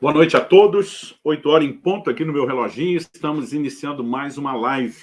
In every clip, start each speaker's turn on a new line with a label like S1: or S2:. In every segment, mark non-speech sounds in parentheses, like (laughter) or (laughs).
S1: Boa noite a todos. Oito horas em ponto aqui no meu reloginho. Estamos iniciando mais uma live.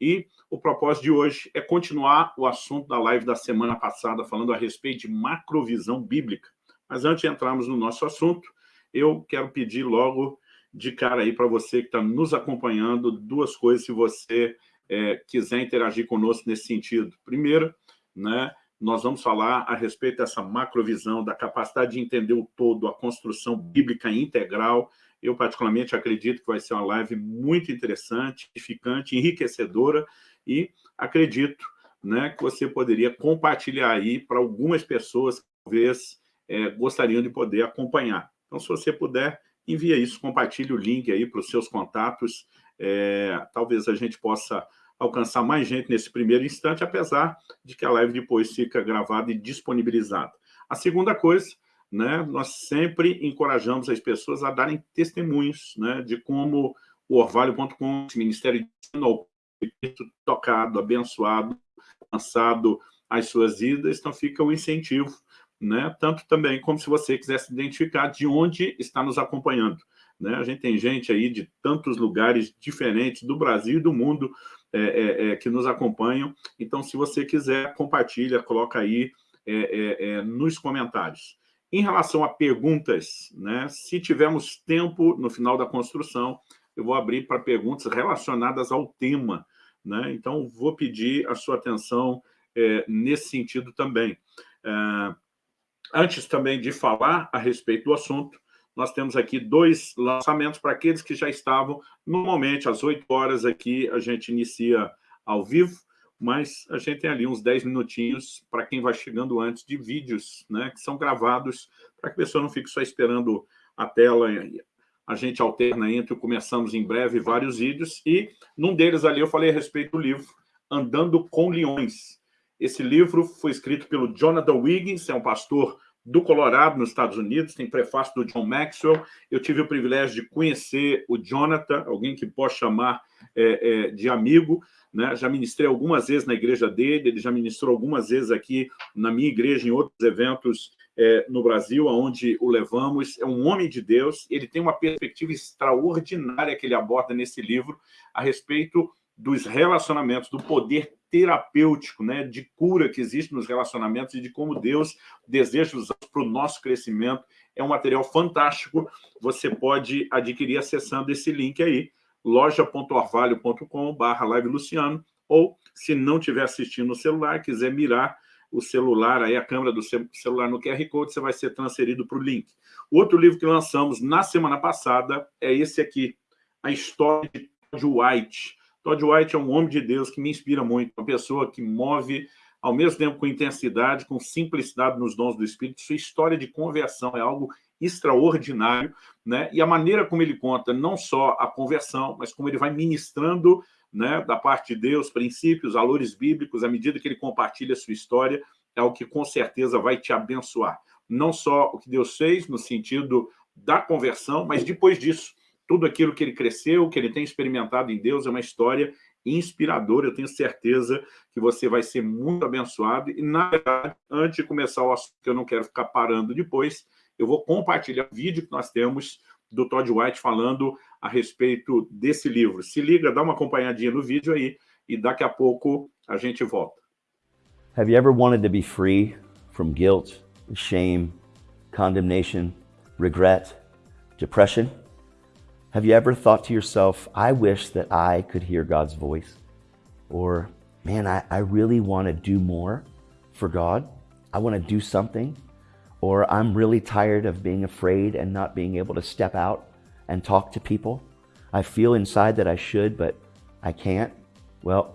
S1: E o propósito de hoje é continuar o assunto da live da semana passada, falando a respeito de macrovisão bíblica. Mas antes de entrarmos no nosso assunto, eu quero pedir logo de cara aí para você que está nos acompanhando duas coisas se você é, quiser interagir conosco nesse sentido. Primeiro, né, nós vamos falar a respeito dessa macrovisão, da capacidade de entender o todo, a construção bíblica integral. Eu, particularmente, acredito que vai ser uma live muito interessante, edificante, enriquecedora, e acredito né, que você poderia compartilhar aí para algumas pessoas que talvez é, gostariam de poder acompanhar. Então, se você puder, envia isso, compartilhe o link aí para os seus contatos, é, talvez a gente possa alcançar mais gente nesse primeiro instante, apesar de que a live depois fica gravada e disponibilizada. A segunda coisa, né, nós sempre encorajamos as pessoas a darem testemunhos né, de como o Orvalho.com, esse Ministério de Ensino tocado, abençoado, lançado as suas vidas, então fica o um incentivo, né, tanto também como se você quisesse identificar de onde está nos acompanhando. Né? A gente tem gente aí de tantos lugares diferentes do Brasil e do mundo é, é, é, que nos acompanham. Então, se você quiser, compartilha, coloca aí é, é, nos comentários. Em relação a perguntas, né, se tivermos tempo no final da construção, eu vou abrir para perguntas relacionadas ao tema. Né? Então, vou pedir a sua atenção nesse sentido também. antes também de falar a respeito do assunto, nós temos aqui dois lançamentos para aqueles que já estavam. Normalmente, às 8 horas aqui, a gente inicia ao vivo, mas a gente tem ali uns 10 minutinhos para quem vai chegando antes de vídeos, né, que são gravados, para que a pessoa não fique só esperando a tela. A gente alterna entre Começamos em Breve vários vídeos, e num deles ali eu falei a respeito do livro Andando com Leões. Esse livro foi escrito pelo Jonathan Wiggins, é um pastor do Colorado, nos Estados Unidos, tem prefácio do John Maxwell. Eu tive o privilégio de conhecer o Jonathan, alguém que posso chamar é, é, de amigo. Né? Já ministrei algumas vezes na igreja dele, ele já ministrou algumas vezes aqui na minha igreja, em outros eventos é, no Brasil, onde o levamos. É um homem de Deus, ele tem uma perspectiva extraordinária que ele aborda nesse livro a respeito dos relacionamentos, do poder terapêutico, né, de cura que existe nos relacionamentos e de como Deus deseja usar para o nosso crescimento. É um material fantástico, você pode adquirir acessando esse link aí, loja.orvalho.com barra live Luciano, ou se não estiver assistindo no celular, quiser mirar o celular, aí a câmera do celular no QR Code, você vai ser transferido para o link. Outro livro que lançamos na semana passada é esse aqui, A História de White, Todd White é um homem de Deus que me inspira muito, uma pessoa que move ao mesmo tempo com intensidade, com simplicidade nos dons do Espírito. Sua história de conversão é algo extraordinário, né? E a maneira como ele conta não só a conversão, mas como ele vai ministrando né, da parte de Deus, princípios, valores bíblicos, à medida que ele compartilha a sua história, é o que com certeza vai te abençoar. Não só o que Deus fez no sentido da conversão, mas depois disso, tudo aquilo que ele cresceu, que ele tem experimentado em Deus, é uma história inspiradora. Eu tenho certeza que você vai ser muito abençoado. E, na verdade, antes de começar o assunto, que eu não quero ficar parando depois, eu vou compartilhar o vídeo que nós temos do Todd White falando a respeito desse livro. Se liga, dá uma acompanhadinha no vídeo aí e daqui a pouco a gente volta.
S2: Have you ever wanted to be free from guilt, shame, condemnation, regret, depression? Have you ever thought to yourself, I wish that I could hear God's voice? Or, man, I, I really want to do more for God. I want to do something. Or I'm really tired of being afraid and not being able to step out and talk to people. I feel inside that I should, but I can't. Well,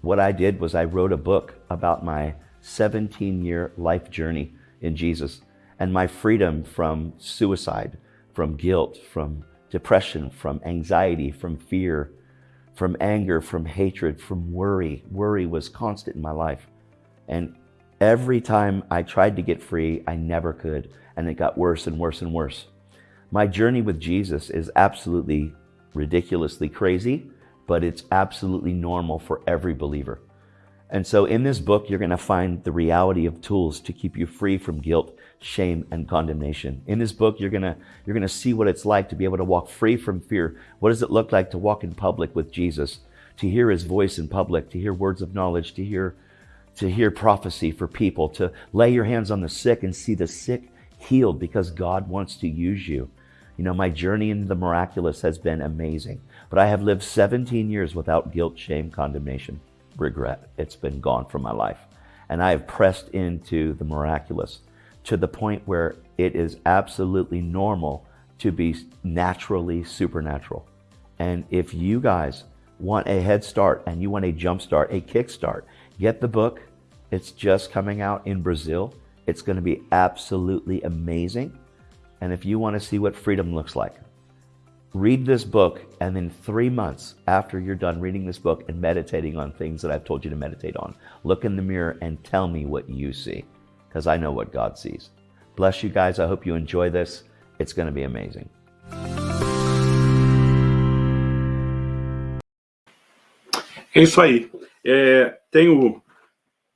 S2: what I did was I wrote a book about my 17 year life journey in Jesus and my freedom from suicide, from guilt, from depression, from anxiety, from fear, from anger, from hatred, from worry. Worry was constant in my life. And every time I tried to get free, I never could. And it got worse and worse and worse. My journey with Jesus is absolutely ridiculously crazy, but it's absolutely normal for every believer. And so in this book, you're going to find the reality of tools to keep you free from guilt, shame, and condemnation. In this book, you're gonna you're gonna see what it's like to be able to walk free from fear. What does it look like to walk in public with Jesus? To hear his voice in public, to hear words of knowledge, to hear to hear prophecy for people, to lay your hands on the sick and see the sick healed because God wants to use you. You know, my journey into the miraculous has been amazing, but I have lived 17 years without guilt, shame, condemnation, regret. It's been gone from my life. And I have pressed into the miraculous to the point where it is absolutely normal to be naturally supernatural. And if you guys want a head start and you want a jump start, a kick start, get the book. It's just coming out in Brazil. It's going to be absolutely amazing. And if you want to see what freedom looks like, read this book and then three months after you're done reading this book and meditating on things that I've told you to meditate on, look in the mirror and tell me what you see because I know what God sees. Bless you guys. I hope you enjoy this. It's going to be amazing.
S1: É isso aí. É, tenho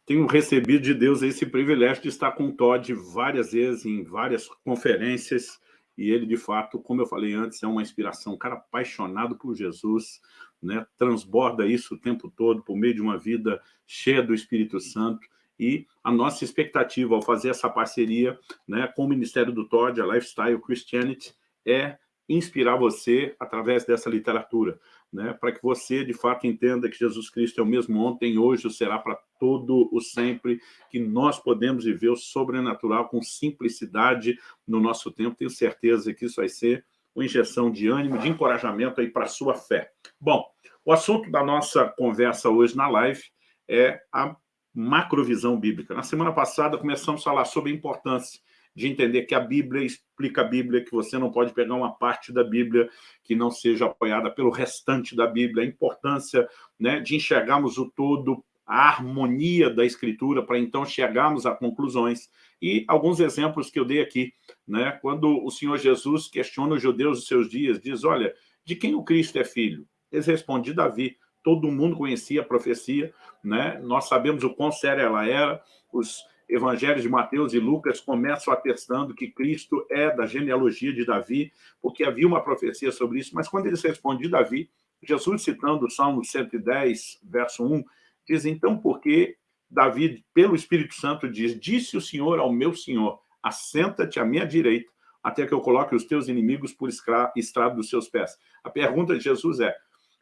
S1: tenho recebido de Deus esse privilégio de estar com o Todd várias vezes, em várias conferências, e ele, de fato, como eu falei antes, é uma inspiração, um cara apaixonado por Jesus, né? transborda isso o tempo todo por meio de uma vida cheia do Espírito Santo, e a nossa expectativa ao fazer essa parceria né, com o Ministério do Todd, a Lifestyle Christianity, é inspirar você através dessa literatura né, para que você, de fato, entenda que Jesus Cristo é o mesmo ontem, hoje, será para todo o sempre, que nós podemos viver o sobrenatural com simplicidade no nosso tempo. Tenho certeza que isso vai ser uma injeção de ânimo, de encorajamento aí para a sua fé. Bom, o assunto da nossa conversa hoje na live é a macrovisão bíblica. Na semana passada começamos a falar sobre a importância de entender que a Bíblia explica a Bíblia, que você não pode pegar uma parte da Bíblia que não seja apoiada pelo restante da Bíblia, a importância né, de enxergarmos o todo, a harmonia da Escritura, para então chegarmos a conclusões. E alguns exemplos que eu dei aqui, né, quando o Senhor Jesus questiona os judeus dos seus dias, diz, olha, de quem o Cristo é filho? Eles respondem, Davi. Todo mundo conhecia a profecia, né? nós sabemos o quão séria ela era, os evangelhos de Mateus e Lucas começam atestando que Cristo é da genealogia de Davi, porque havia uma profecia sobre isso, mas quando eles respondem de Davi, Jesus, citando o Salmo 110, verso 1, diz, então, porque Davi, pelo Espírito Santo, diz, disse o Senhor ao meu Senhor, assenta-te à minha direita, até que eu coloque os teus inimigos por estrado dos seus pés. A pergunta de Jesus é,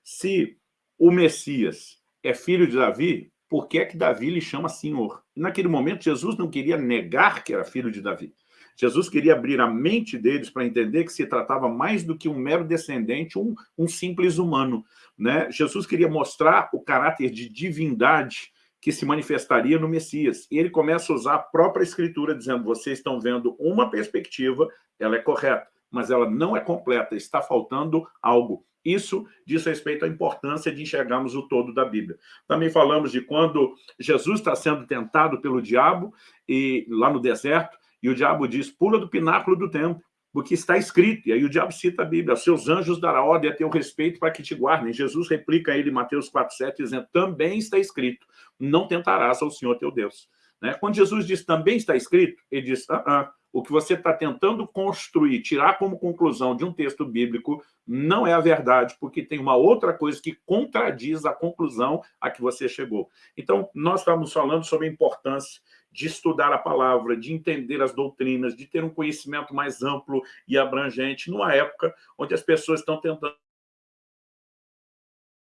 S1: se o Messias é filho de Davi, por que é que Davi lhe chama Senhor? naquele momento, Jesus não queria negar que era filho de Davi. Jesus queria abrir a mente deles para entender que se tratava mais do que um mero descendente, um, um simples humano. Né? Jesus queria mostrar o caráter de divindade que se manifestaria no Messias. E ele começa a usar a própria escritura, dizendo, vocês estão vendo uma perspectiva, ela é correta, mas ela não é completa, está faltando algo. Isso diz respeito à importância de enxergarmos o todo da Bíblia. Também falamos de quando Jesus está sendo tentado pelo diabo, e lá no deserto, e o diabo diz, pula do pináculo do templo, porque está escrito, e aí o diabo cita a Bíblia, seus anjos dará ordem a teu respeito para que te guardem. Jesus replica ele em Mateus 4,7, dizendo, também está escrito, não tentarás ao Senhor teu Deus. Né? Quando Jesus diz, também está escrito, ele diz, ah, ah, o que você está tentando construir, tirar como conclusão de um texto bíblico, não é a verdade, porque tem uma outra coisa que contradiz a conclusão a que você chegou. Então, nós estamos falando sobre a importância de estudar a palavra, de entender as doutrinas, de ter um conhecimento mais amplo e abrangente, numa época onde as pessoas estão tentando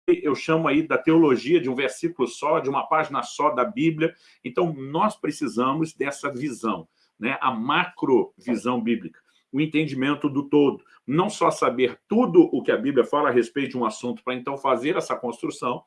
S1: eu chamo aí da teologia de um versículo só, de uma página só da Bíblia. Então, nós precisamos dessa visão né, a macrovisão bíblica, o entendimento do todo. Não só saber tudo o que a Bíblia fala a respeito de um assunto, para então fazer essa construção,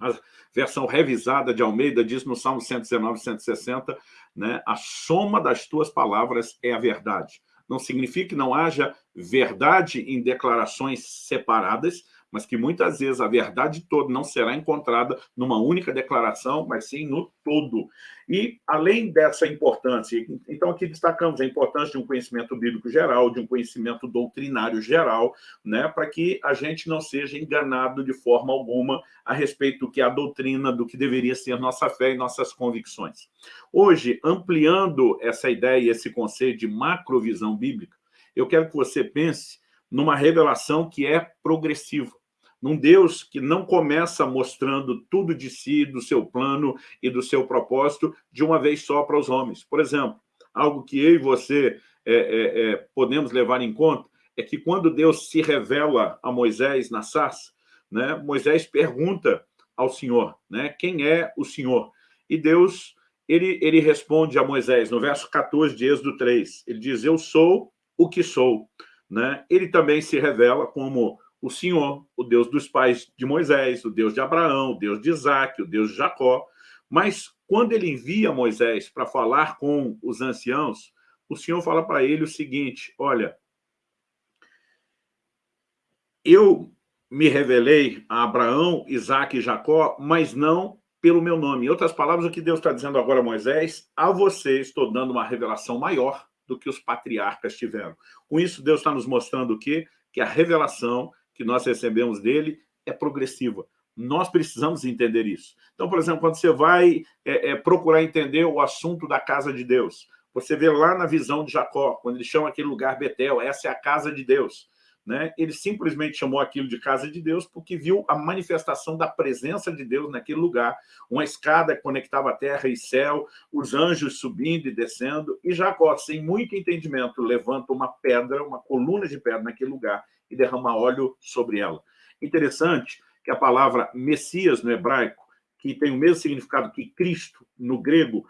S1: a versão revisada de Almeida diz no Salmo 119, 160, né, a soma das tuas palavras é a verdade. Não significa que não haja verdade em declarações separadas, mas que muitas vezes a verdade toda não será encontrada numa única declaração, mas sim no todo. E, além dessa importância, então aqui destacamos a importância de um conhecimento bíblico geral, de um conhecimento doutrinário geral, né, para que a gente não seja enganado de forma alguma a respeito do que é a doutrina, do que deveria ser nossa fé e nossas convicções. Hoje, ampliando essa ideia esse conceito de macrovisão bíblica, eu quero que você pense numa revelação que é progressiva num Deus que não começa mostrando tudo de si, do seu plano e do seu propósito de uma vez só para os homens. Por exemplo, algo que eu e você é, é, é, podemos levar em conta é que quando Deus se revela a Moisés na sarça, né, Moisés pergunta ao Senhor, né, quem é o Senhor? E Deus, ele, ele responde a Moisés, no verso 14 de Êxodo 3, ele diz, eu sou o que sou. Né? Ele também se revela como o Senhor, o Deus dos pais de Moisés, o Deus de Abraão, o Deus de Isaac, o Deus de Jacó. Mas quando ele envia Moisés para falar com os anciãos, o Senhor fala para ele o seguinte, olha, eu me revelei a Abraão, Isaac e Jacó, mas não pelo meu nome. Em outras palavras, o que Deus está dizendo agora a Moisés, a você estou dando uma revelação maior do que os patriarcas tiveram. Com isso, Deus está nos mostrando o quê? Que a revelação que nós recebemos dele é progressiva. Nós precisamos entender isso. Então, por exemplo, quando você vai é, é, procurar entender o assunto da casa de Deus, você vê lá na visão de Jacó, quando ele chama aquele lugar Betel, essa é a casa de Deus. Né? Ele simplesmente chamou aquilo de casa de Deus porque viu a manifestação da presença de Deus naquele lugar. Uma escada que conectava terra e céu, os anjos subindo e descendo, e Jacó, sem muito entendimento, levanta uma pedra, uma coluna de pedra naquele lugar e derrama óleo sobre ela. Interessante que a palavra Messias no hebraico, que tem o mesmo significado que Cristo no grego,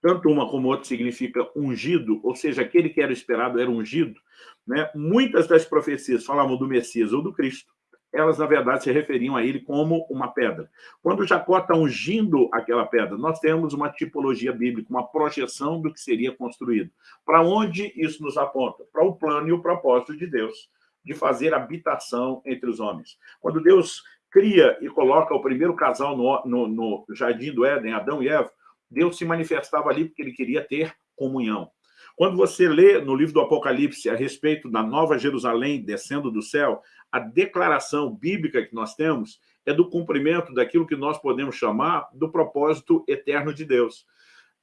S1: tanto uma como outra significa ungido, ou seja, aquele que era esperado era ungido, né? muitas das profecias falavam do Messias ou do Cristo, elas, na verdade, se referiam a ele como uma pedra. Quando Jacó está ungindo aquela pedra, nós temos uma tipologia bíblica, uma projeção do que seria construído. Para onde isso nos aponta? Para o plano e o propósito de Deus de fazer habitação entre os homens. Quando Deus cria e coloca o primeiro casal no, no, no jardim do Éden, Adão e Eva, Deus se manifestava ali porque ele queria ter comunhão. Quando você lê no livro do Apocalipse a respeito da Nova Jerusalém descendo do céu, a declaração bíblica que nós temos é do cumprimento daquilo que nós podemos chamar do propósito eterno de Deus.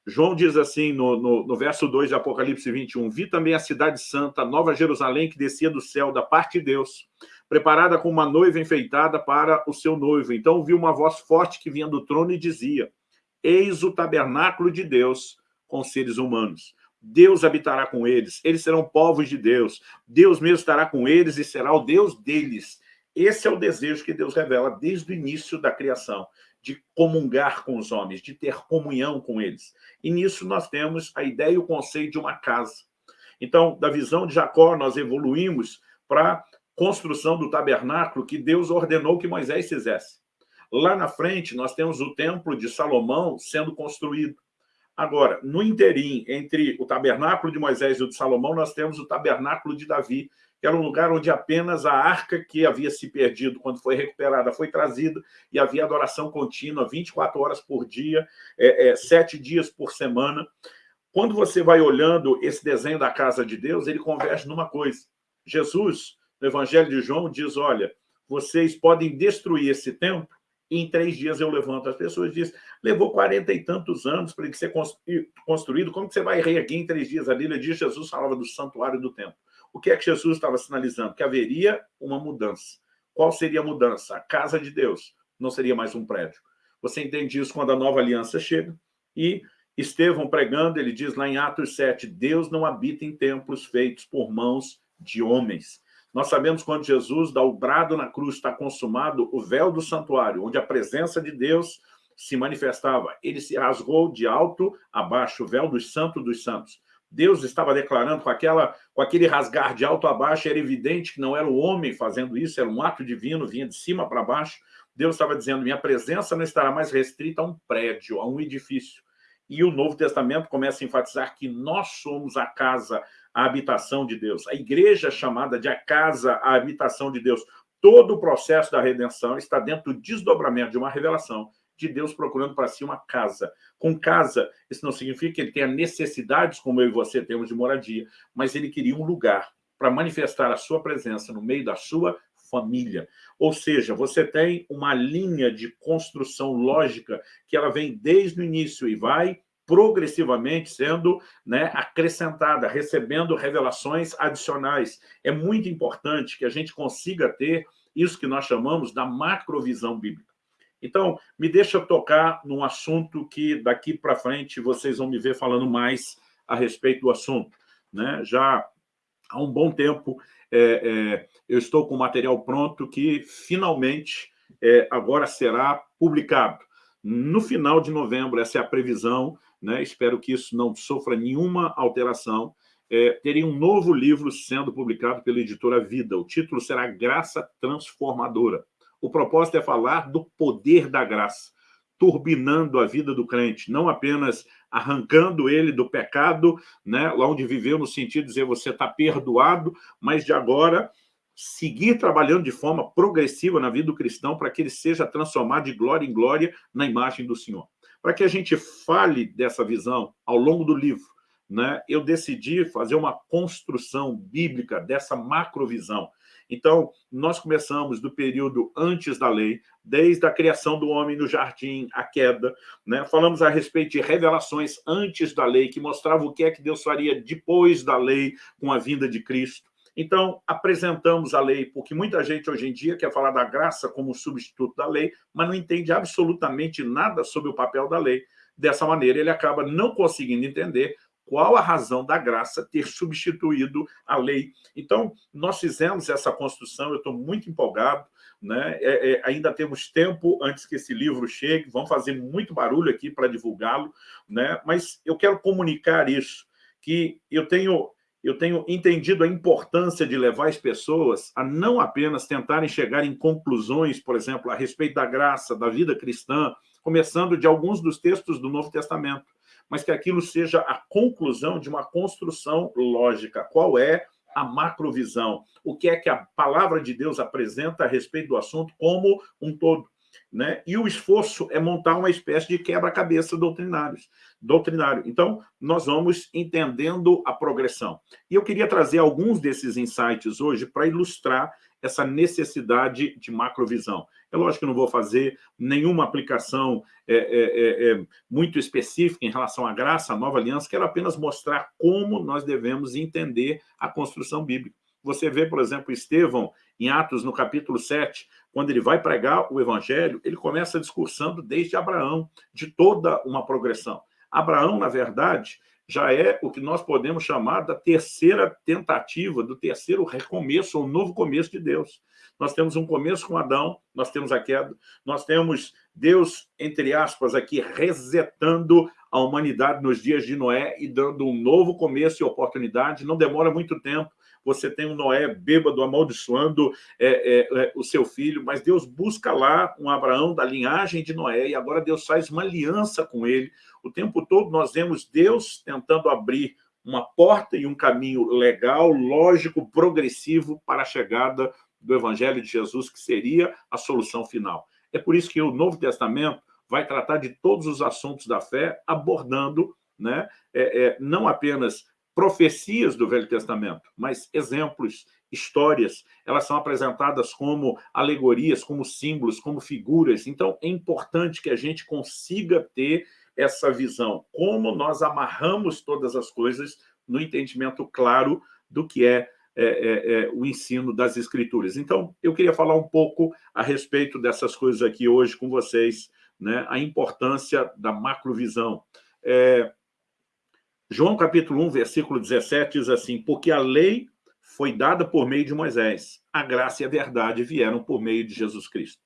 S1: João diz assim, no, no, no, verso 2 de Apocalipse 21, Vi também a cidade santa, a nova Jerusalém, que descia do céu, da parte de Deus, preparada com uma noiva enfeitada para o seu noivo. Então vi uma voz forte que vinha do trono e dizia, Eis o tabernáculo de Deus com seres humanos. Deus habitará com eles, eles serão povos de Deus. Deus mesmo estará com eles e será o Deus deles. Esse é o desejo que Deus revela desde o início da criação de comungar com os homens, de ter comunhão com eles. E nisso nós temos a ideia e o conceito de uma casa. Então, da visão de Jacó, nós evoluímos para a construção do tabernáculo que Deus ordenou que Moisés fizesse. Lá na frente, nós temos o templo de Salomão sendo construído. Agora, no interim, entre o tabernáculo de Moisés e o de Salomão, nós temos o tabernáculo de Davi, que era um lugar onde apenas a arca que havia se perdido, quando foi recuperada, foi trazida, e havia adoração contínua, 24 horas por dia, é, é, sete dias por semana. Quando você vai olhando esse desenho da casa de Deus, ele converge numa coisa. Jesus, no Evangelho de João, diz, olha, vocês podem destruir esse templo e em três dias eu levanto. As pessoas dizem, levou quarenta e tantos anos para ele ser construído, como que você vai reerguer em três dias? A Bíblia diz, Jesus falava do santuário do templo. O que é que Jesus estava sinalizando? Que haveria uma mudança. Qual seria a mudança? A casa de Deus não seria mais um prédio. Você entende isso quando a nova aliança chega e Estevão pregando, ele diz lá em Atos 7, Deus não habita em templos feitos por mãos de homens. Nós sabemos quando Jesus dá o brado na cruz, está consumado, o véu do santuário, onde a presença de Deus se manifestava, ele se rasgou de alto a baixo, o véu dos santos dos santos. Deus estava declarando com, aquela, com aquele rasgar de alto a baixo, era evidente que não era o homem fazendo isso, era um ato divino, vinha de cima para baixo. Deus estava dizendo, minha presença não estará mais restrita a um prédio, a um edifício. E o Novo Testamento começa a enfatizar que nós somos a casa, a habitação de Deus. A igreja chamada de a casa, a habitação de Deus. todo o processo da redenção está dentro do desdobramento de uma revelação de Deus procurando para si uma casa. Com casa, isso não significa que ele tenha necessidades como eu e você temos de moradia, mas ele queria um lugar para manifestar a sua presença no meio da sua família. Ou seja, você tem uma linha de construção lógica que ela vem desde o início e vai progressivamente sendo né, acrescentada, recebendo revelações adicionais. É muito importante que a gente consiga ter isso que nós chamamos da macrovisão bíblica. Então, me deixa tocar num assunto que daqui para frente vocês vão me ver falando mais a respeito do assunto. Né? Já há um bom tempo é, é, eu estou com material pronto que finalmente é, agora será publicado. No final de novembro, essa é a previsão, né? espero que isso não sofra nenhuma alteração, é, teria um novo livro sendo publicado pela editora Vida. O título será Graça Transformadora. O propósito é falar do poder da graça, turbinando a vida do crente, não apenas arrancando ele do pecado, né, lá onde viveu, no sentido de dizer você está perdoado, mas de agora seguir trabalhando de forma progressiva na vida do cristão para que ele seja transformado de glória em glória na imagem do Senhor. Para que a gente fale dessa visão ao longo do livro, né, eu decidi fazer uma construção bíblica dessa macrovisão. Então, nós começamos do período antes da lei, desde a criação do homem no jardim, a queda, né? falamos a respeito de revelações antes da lei, que mostravam o que é que Deus faria depois da lei, com a vinda de Cristo. Então, apresentamos a lei, porque muita gente hoje em dia quer falar da graça como substituto da lei, mas não entende absolutamente nada sobre o papel da lei. Dessa maneira, ele acaba não conseguindo entender qual a razão da graça ter substituído a lei. Então, nós fizemos essa construção, eu estou muito empolgado, né? É, é, ainda temos tempo antes que esse livro chegue, vamos fazer muito barulho aqui para divulgá-lo, né? mas eu quero comunicar isso, que eu tenho, eu tenho entendido a importância de levar as pessoas a não apenas tentarem chegar em conclusões, por exemplo, a respeito da graça, da vida cristã, começando de alguns dos textos do Novo Testamento, mas que aquilo seja a conclusão de uma construção lógica. Qual é a macrovisão? O que é que a palavra de Deus apresenta a respeito do assunto como um todo? Né? E o esforço é montar uma espécie de quebra-cabeça doutrinário. Então, nós vamos entendendo a progressão. E eu queria trazer alguns desses insights hoje para ilustrar essa necessidade de macrovisão. É lógico que não vou fazer nenhuma aplicação é, é, é, é, muito específica em relação à graça, à nova aliança, quero apenas mostrar como nós devemos entender a construção bíblica. Você vê, por exemplo, Estevão, em Atos, no capítulo 7, quando ele vai pregar o evangelho, ele começa discursando desde Abraão, de toda uma progressão. Abraão, na verdade, já é o que nós podemos chamar da terceira tentativa, do terceiro recomeço, ou novo começo de Deus. Nós temos um começo com Adão, nós temos a queda, nós temos Deus, entre aspas, aqui resetando a humanidade nos dias de Noé e dando um novo começo e oportunidade. Não demora muito tempo, você tem um Noé bêbado amaldiçoando é, é, é, o seu filho, mas Deus busca lá um Abraão da linhagem de Noé e agora Deus faz uma aliança com ele. O tempo todo nós vemos Deus tentando abrir uma porta e um caminho legal, lógico, progressivo para a chegada do Evangelho de Jesus, que seria a solução final. É por isso que o Novo Testamento vai tratar de todos os assuntos da fé, abordando né, é, é, não apenas profecias do Velho Testamento, mas exemplos, histórias, elas são apresentadas como alegorias, como símbolos, como figuras. Então, é importante que a gente consiga ter essa visão, como nós amarramos todas as coisas no entendimento claro do que é é, é, é, o ensino das escrituras. Então, eu queria falar um pouco a respeito dessas coisas aqui hoje com vocês, né? a importância da macrovisão. É, João capítulo 1, versículo 17 diz assim, porque a lei foi dada por meio de Moisés, a graça e a verdade vieram por meio de Jesus Cristo.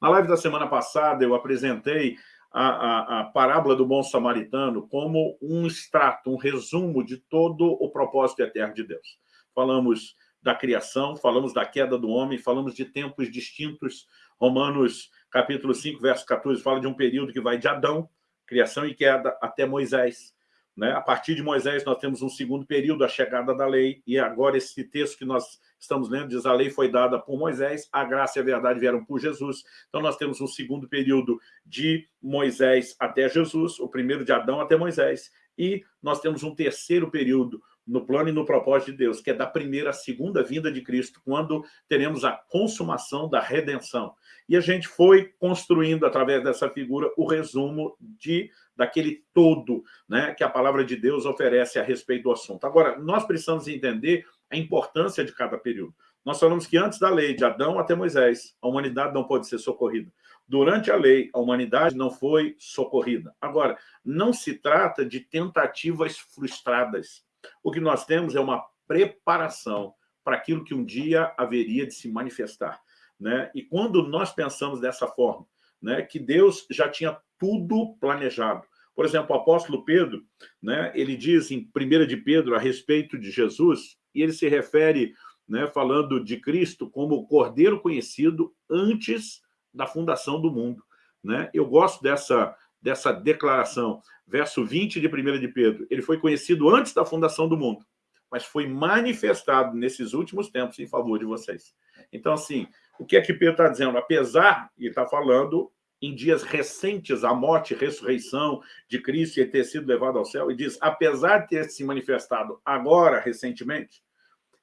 S1: Na live da semana passada, eu apresentei a, a, a, parábola do bom samaritano como um extrato, um resumo de todo o propósito eterno de Deus falamos da criação, falamos da queda do homem, falamos de tempos distintos. Romanos, capítulo 5, verso 14, fala de um período que vai de Adão, criação e queda, até Moisés. Né? A partir de Moisés, nós temos um segundo período, a chegada da lei, e agora esse texto que nós estamos lendo diz a lei foi dada por Moisés, a graça e a verdade vieram por Jesus. Então, nós temos um segundo período de Moisés até Jesus, o primeiro de Adão até Moisés, e nós temos um terceiro período no plano e no propósito de Deus, que é da primeira à segunda vinda de Cristo, quando teremos a consumação da redenção. E a gente foi construindo, através dessa figura, o resumo de daquele todo né, que a palavra de Deus oferece a respeito do assunto. Agora, nós precisamos entender a importância de cada período. Nós falamos que antes da lei, de Adão até Moisés, a humanidade não pode ser socorrida. Durante a lei, a humanidade não foi socorrida. Agora, não se trata de tentativas frustradas. O que nós temos é uma preparação para aquilo que um dia haveria de se manifestar. Né? E quando nós pensamos dessa forma, né, que Deus já tinha tudo planejado. Por exemplo, o apóstolo Pedro, né, ele diz em 1 de Pedro a respeito de Jesus, e ele se refere, né, falando de Cristo como o Cordeiro conhecido antes da fundação do mundo. Né? Eu gosto dessa, dessa declaração. Verso 20 de 1 de Pedro. Ele foi conhecido antes da fundação do mundo, mas foi manifestado nesses últimos tempos em favor de vocês. Então, assim, o que é que Pedro está dizendo? Apesar, ele está falando em dias recentes, a morte e ressurreição de Cristo e ter sido levado ao céu, e diz, apesar de ter se manifestado agora, recentemente,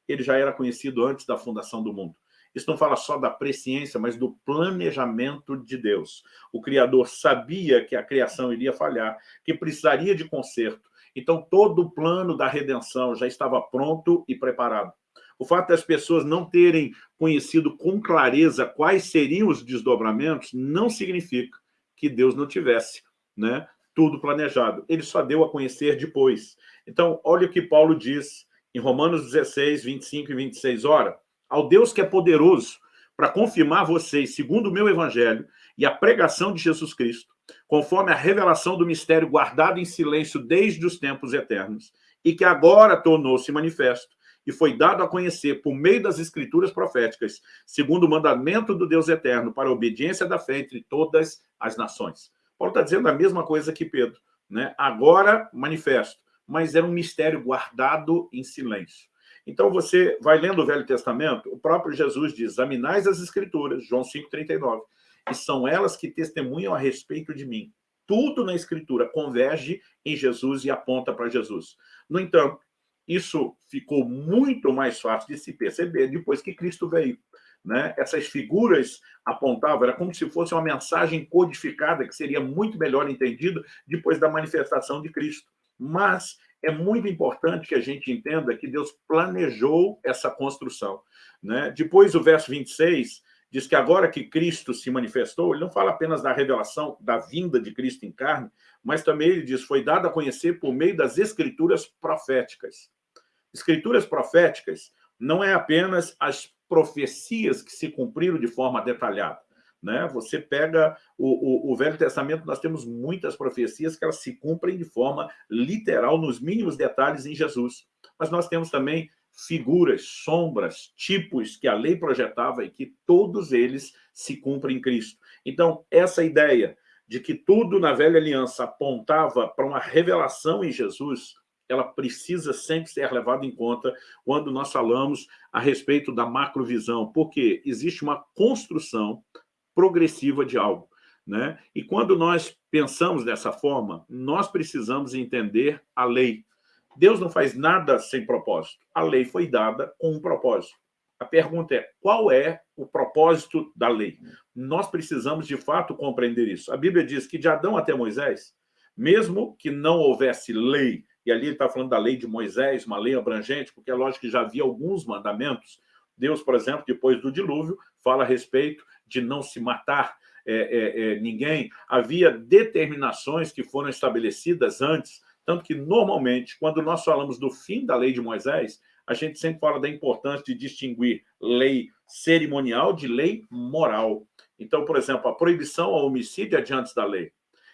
S1: ele já era conhecido antes da fundação do mundo. Isso não fala só da presciência, mas do planejamento de Deus. O Criador sabia que a criação iria falhar, que precisaria de conserto. Então, todo o plano da redenção já estava pronto e preparado. O fato das pessoas não terem conhecido com clareza quais seriam os desdobramentos não significa que Deus não tivesse né, tudo planejado. Ele só deu a conhecer depois. Então, olha o que Paulo diz em Romanos 16, 25 e 26. Ora, ao Deus que é poderoso para confirmar vocês, segundo o meu evangelho e a pregação de Jesus Cristo, conforme a revelação do mistério guardado em silêncio desde os tempos eternos, e que agora tornou-se manifesto, e foi dado a conhecer por meio das escrituras proféticas, segundo o mandamento do Deus eterno, para a obediência da fé entre todas as nações. Paulo está dizendo a mesma coisa que Pedro. Né? Agora, manifesto, mas era um mistério guardado em silêncio. Então, você vai lendo o Velho Testamento, o próprio Jesus diz, examinais as Escrituras, João 5,39, e são elas que testemunham a respeito de mim. Tudo na Escritura converge em Jesus e aponta para Jesus. No entanto, isso ficou muito mais fácil de se perceber depois que Cristo veio. Né? Essas figuras apontavam, era como se fosse uma mensagem codificada que seria muito melhor entendida depois da manifestação de Cristo. Mas é muito importante que a gente entenda que Deus planejou essa construção. Né? Depois, o verso 26 diz que agora que Cristo se manifestou, ele não fala apenas da revelação da vinda de Cristo em carne, mas também ele diz, foi dado a conhecer por meio das escrituras proféticas. Escrituras proféticas não é apenas as profecias que se cumpriram de forma detalhada. Né? Você pega o, o, o, Velho Testamento, nós temos muitas profecias que elas se cumprem de forma literal, nos mínimos detalhes em Jesus. Mas nós temos também figuras, sombras, tipos que a lei projetava e que todos eles se cumprem em Cristo. Então, essa ideia de que tudo na velha aliança apontava para uma revelação em Jesus, ela precisa sempre ser levada em conta quando nós falamos a respeito da macrovisão, porque existe uma construção progressiva de algo. Né? E quando nós pensamos dessa forma, nós precisamos entender a lei. Deus não faz nada sem propósito. A lei foi dada com um propósito. A pergunta é, qual é o propósito da lei? Nós precisamos, de fato, compreender isso. A Bíblia diz que de Adão até Moisés, mesmo que não houvesse lei, e ali ele está falando da lei de Moisés, uma lei abrangente, porque é lógico que já havia alguns mandamentos. Deus, por exemplo, depois do dilúvio, fala a respeito de não se matar é, é, é, ninguém, havia determinações que foram estabelecidas antes, tanto que, normalmente, quando nós falamos do fim da lei de Moisés, a gente sempre fala da importância de distinguir lei cerimonial de lei moral. Então, por exemplo, a proibição ao homicídio é diante da lei.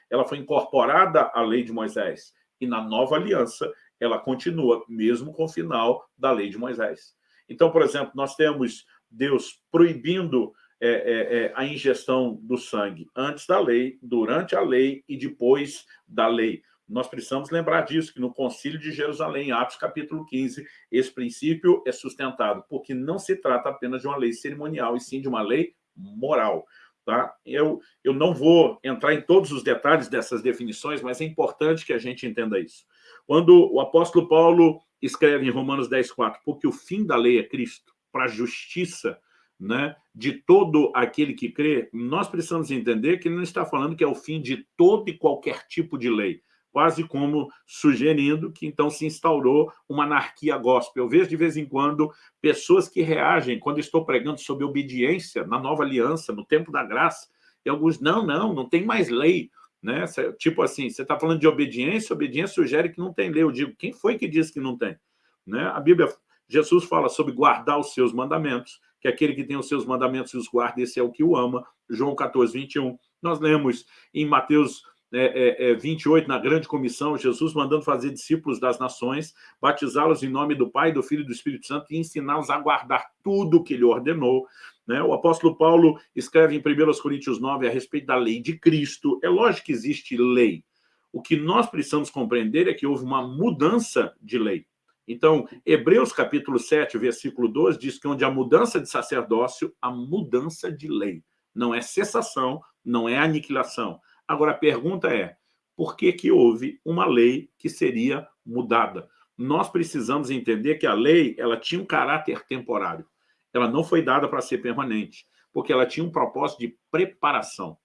S1: Ela foi incorporada à lei de Moisés. E na nova aliança, ela continua, mesmo com o final da lei de Moisés. Então, por exemplo, nós temos Deus proibindo é, é, é, a ingestão do sangue antes da lei, durante a lei e depois da lei. Nós precisamos lembrar disso, que no Concílio de Jerusalém, Atos capítulo 15, esse princípio é sustentado, porque não se trata apenas de uma lei cerimonial, e sim de uma lei moral. Tá? Eu, eu não vou entrar em todos os detalhes dessas definições, mas é importante que a gente entenda isso. Quando o apóstolo Paulo escreve em Romanos 10, 4, porque o fim da lei é Cristo, para a justiça né, de todo aquele que crê, nós precisamos entender que ele não está falando que é o fim de todo e qualquer tipo de lei, quase como sugerindo que então se instaurou uma anarquia gospel. Eu vejo de vez em quando pessoas que reagem quando estou pregando sobre obediência na nova aliança, no tempo da graça, e alguns, não, não, não tem mais lei. Né? Tipo assim, você está falando de obediência, obediência sugere que não tem lei. Eu digo, quem foi que disse que não tem? Né? A Bíblia, Jesus fala sobre guardar os seus mandamentos, que aquele que tem os seus mandamentos e os guarda, esse é o que o ama. João 14, 21. Nós lemos em Mateus é, é, 28, na grande comissão, Jesus mandando fazer discípulos das nações, batizá-los em nome do Pai, do Filho e do Espírito Santo e ensiná-los a guardar tudo o que ele ordenou. Né? O apóstolo Paulo escreve em 1 Coríntios 9 a respeito da lei de Cristo. É lógico que existe lei. O que nós precisamos compreender é que houve uma mudança de lei. Então, Hebreus capítulo 7, versículo 12, diz que onde há mudança de sacerdócio, há mudança de lei. Não é cessação, não é aniquilação. Agora, a pergunta é, por que, que houve uma lei que seria mudada? Nós precisamos entender que a lei ela tinha um caráter temporário. Ela não foi dada para ser permanente, porque ela tinha um propósito de preparação.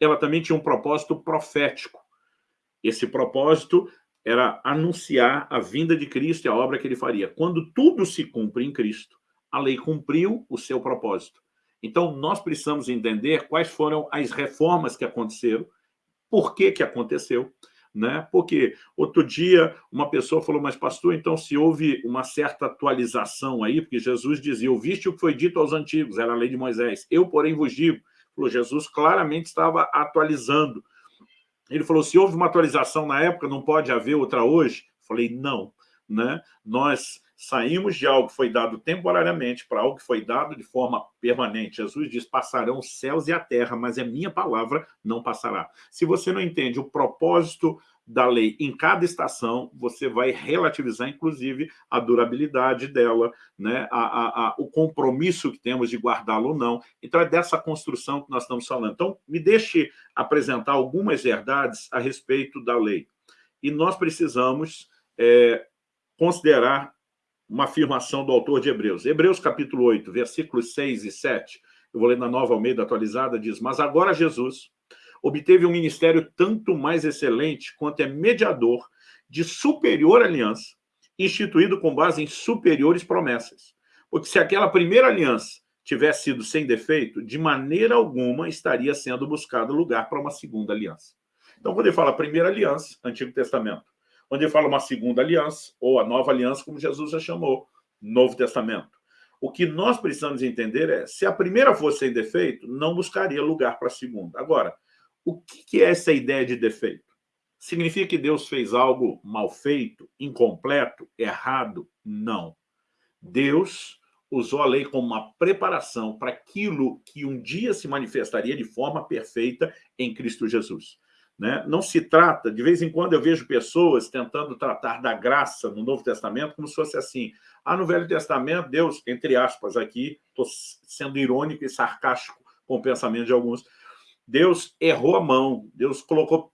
S1: Ela também tinha um propósito profético. Esse propósito era anunciar a vinda de Cristo e a obra que ele faria. Quando tudo se cumpre em Cristo, a lei cumpriu o seu propósito. Então, nós precisamos entender quais foram as reformas que aconteceram, por que que aconteceu, né? Porque outro dia uma pessoa falou, mas pastor, então se houve uma certa atualização aí, porque Jesus dizia, ouviste o que foi dito aos antigos, era a lei de Moisés, eu porém vos digo, falou, Jesus claramente estava atualizando. Ele falou, se houve uma atualização na época, não pode haver outra hoje? Falei, não, né? Nós Saímos de algo que foi dado temporariamente para algo que foi dado de forma permanente. Jesus diz, passarão os céus e a terra, mas a minha palavra não passará. Se você não entende o propósito da lei em cada estação, você vai relativizar, inclusive, a durabilidade dela, né? a, a, a o compromisso que temos de guardá-la ou não. Então, é dessa construção que nós estamos falando. Então, me deixe apresentar algumas verdades a respeito da lei. E nós precisamos é, considerar uma afirmação do autor de Hebreus. Hebreus capítulo 8, versículos 6 e 7, eu vou ler na Nova Almeida atualizada, diz, mas agora Jesus obteve um ministério tanto mais excelente quanto é mediador de superior aliança, instituído com base em superiores promessas. Porque se aquela primeira aliança tivesse sido sem defeito, de maneira alguma estaria sendo buscado lugar para uma segunda aliança. Então, quando ele fala primeira aliança, Antigo Testamento, onde ele fala uma segunda aliança, ou a nova aliança, como Jesus já chamou, Novo Testamento. O que nós precisamos entender é, se a primeira fosse sem defeito, não buscaria lugar para a segunda. Agora, o que é essa ideia de defeito? Significa que Deus fez algo mal feito, incompleto, errado? Não. Deus usou a lei como uma preparação para aquilo que um dia se manifestaria de forma perfeita em Cristo Jesus. Né? Não se trata, de vez em quando eu vejo pessoas tentando tratar da graça no Novo Testamento como se fosse assim. Ah, no Velho Testamento, Deus, entre aspas aqui, estou sendo irônico e sarcástico com o pensamento de alguns, Deus errou a mão, Deus colocou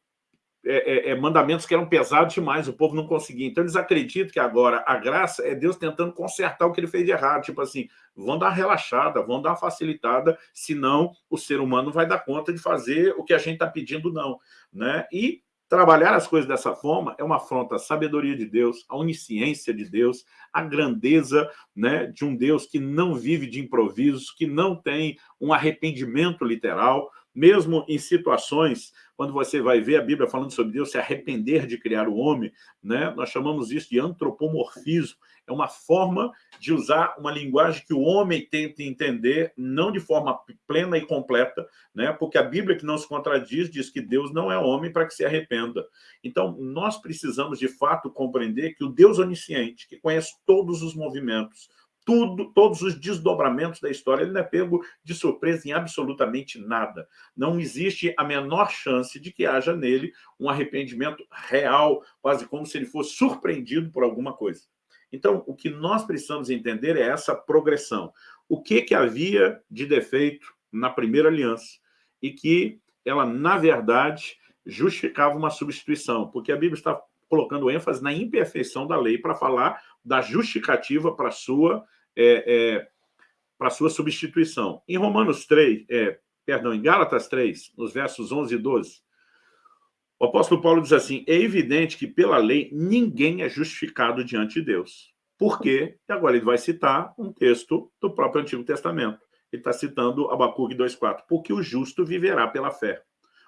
S1: é, é, é, mandamentos que eram pesados demais, o povo não conseguia. Então, eles acreditam que agora a graça é Deus tentando consertar o que ele fez de errado. Tipo assim, vão dar uma relaxada, vão dar uma facilitada, senão o ser humano vai dar conta de fazer o que a gente está pedindo, não. Né? E trabalhar as coisas dessa forma é uma afronta à sabedoria de Deus, à onisciência de Deus, à grandeza né, de um Deus que não vive de improvisos, que não tem um arrependimento literal, mesmo em situações, quando você vai ver a Bíblia falando sobre Deus se arrepender de criar o homem, né? nós chamamos isso de antropomorfismo, é uma forma de usar uma linguagem que o homem tenta entender, não de forma plena e completa, né? porque a Bíblia que não se contradiz diz que Deus não é homem para que se arrependa. Então, nós precisamos, de fato, compreender que o Deus onisciente, que conhece todos os movimentos, tudo, todos os desdobramentos da história. Ele não é pego de surpresa em absolutamente nada. Não existe a menor chance de que haja nele um arrependimento real, quase como se ele fosse surpreendido por alguma coisa. Então, o que nós precisamos entender é essa progressão. O que, que havia de defeito na primeira aliança e que ela, na verdade, justificava uma substituição, porque a Bíblia está colocando ênfase na imperfeição da lei para falar da justificativa para sua é, é, para sua substituição. Em Romanos 3, é, perdão, em Gálatas 3, nos versos 11 e 12, o apóstolo Paulo diz assim, é evidente que pela lei ninguém é justificado diante de Deus. Por quê? E agora ele vai citar um texto do próprio Antigo Testamento. Ele está citando Abacuque 2,4. Porque o justo viverá pela fé.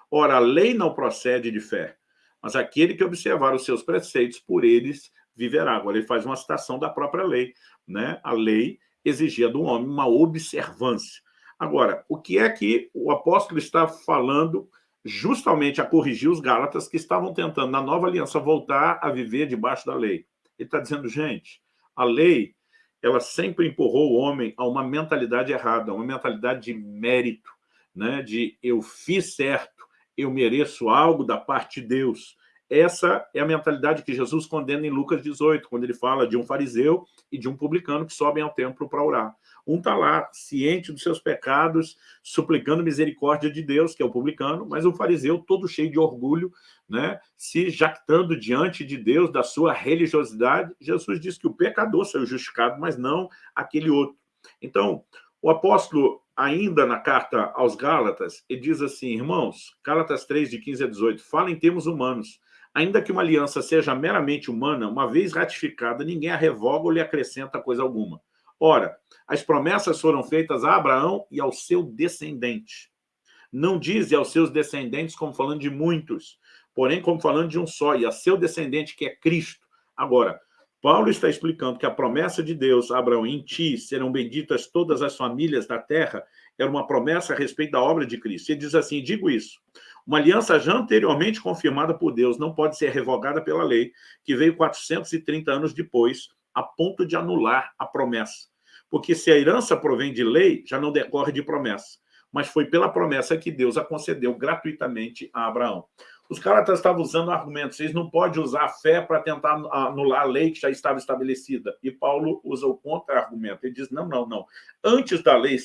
S1: Ora, a lei não procede de fé, mas aquele que observar os seus preceitos, por eles viverá. Agora ele faz uma citação da própria lei. Né? A lei exigia do homem uma observância. Agora, o que é que o apóstolo está falando justamente a corrigir os Gálatas que estavam tentando, na nova aliança, voltar a viver debaixo da lei? Ele está dizendo, gente, a lei ela sempre empurrou o homem a uma mentalidade errada, uma mentalidade de mérito, né? de eu fiz certo, eu mereço algo da parte de Deus. Essa é a mentalidade que Jesus condena em Lucas 18, quando ele fala de um fariseu e de um publicano que sobem ao templo para orar. Um está lá, ciente dos seus pecados, suplicando misericórdia de Deus, que é o publicano, mas o fariseu, todo cheio de orgulho, né, se jactando diante de Deus da sua religiosidade. Jesus diz que o pecador saiu justificado, mas não aquele outro. Então, o apóstolo, ainda na carta aos Gálatas, ele diz assim, irmãos, Gálatas 3, de 15 a 18, fala em termos humanos. Ainda que uma aliança seja meramente humana, uma vez ratificada, ninguém a revoga ou lhe acrescenta coisa alguma. Ora, as promessas foram feitas a Abraão e ao seu descendente. Não diz aos seus descendentes como falando de muitos, porém como falando de um só, e a seu descendente que é Cristo. Agora, Paulo está explicando que a promessa de Deus, Abraão, em ti serão benditas todas as famílias da terra, era uma promessa a respeito da obra de Cristo. Ele diz assim, digo isso, uma aliança já anteriormente confirmada por Deus não pode ser revogada pela lei, que veio 430 anos depois, a ponto de anular a promessa. Porque se a herança provém de lei, já não decorre de promessa. Mas foi pela promessa que Deus a concedeu gratuitamente a Abraão. Os caras estavam usando argumentos, vocês não podem usar a fé para tentar anular a lei que já estava estabelecida. E Paulo usa o contra-argumento. Ele diz, não, não, não. Antes da lei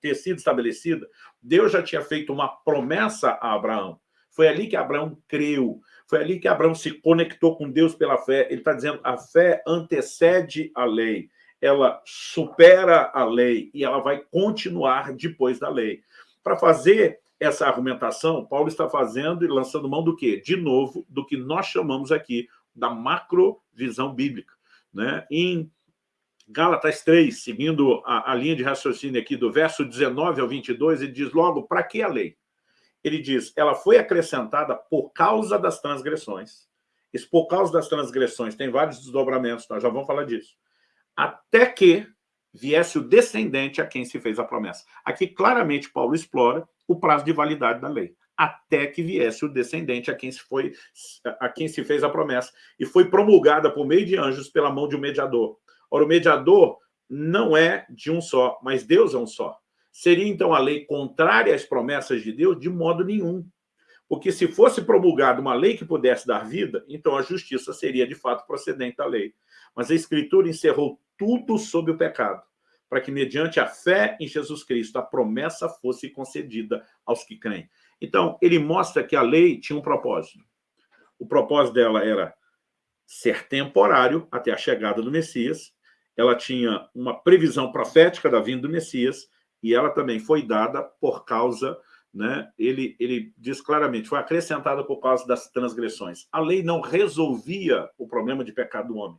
S1: ter sido estabelecida, Deus já tinha feito uma promessa a Abraão. Foi ali que Abraão creu. Foi ali que Abraão se conectou com Deus pela fé. Ele está dizendo, a fé antecede a lei ela supera a lei e ela vai continuar depois da lei. Para fazer essa argumentação, Paulo está fazendo e lançando mão do quê? De novo, do que nós chamamos aqui da macrovisão bíblica. Né? Em Gálatas 3, seguindo a, a, linha de raciocínio aqui do verso 19 ao 22, ele diz logo, para que a lei? Ele diz, ela foi acrescentada por causa das transgressões. Esse por causa das transgressões tem vários desdobramentos, nós já vamos falar disso até que viesse o descendente a quem se fez a promessa. Aqui, claramente, Paulo explora o prazo de validade da lei, até que viesse o descendente a quem se, foi, a quem se fez a promessa, e foi promulgada por meio de anjos pela mão de um mediador. Ora, o mediador não é de um só, mas Deus é um só. Seria, então, a lei contrária às promessas de Deus? De modo nenhum. Porque se fosse promulgada uma lei que pudesse dar vida, então a justiça seria, de fato, procedente da lei. Mas a Escritura encerrou tudo sob o pecado, para que, mediante a fé em Jesus Cristo, a promessa fosse concedida aos que creem. Então, ele mostra que a lei tinha um propósito. O propósito dela era ser temporário até a chegada do Messias, ela tinha uma previsão profética da vinda do Messias, e ela também foi dada por causa, né, ele, ele diz claramente, foi acrescentada por causa das transgressões. A lei não resolvia o problema de pecado do homem,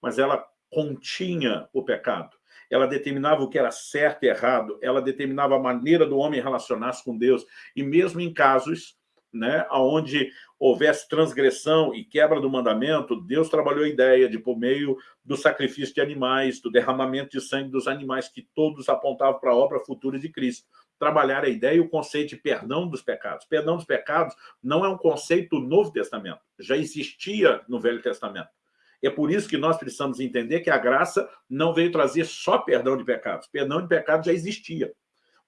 S1: mas ela continha o pecado. Ela determinava o que era certo e errado, ela determinava a maneira do homem relacionar-se com Deus. E mesmo em casos né, onde houvesse transgressão e quebra do mandamento, Deus trabalhou a ideia de, por meio do sacrifício de animais, do derramamento de sangue dos animais, que todos apontavam para a obra futura de Cristo, trabalhar a ideia e o conceito de perdão dos pecados. Perdão dos pecados não é um conceito do Novo Testamento, já existia no Velho Testamento É por isso que nós precisamos entender que a graça não veio trazer só perdão de pecados. Perdão de pecados já existia.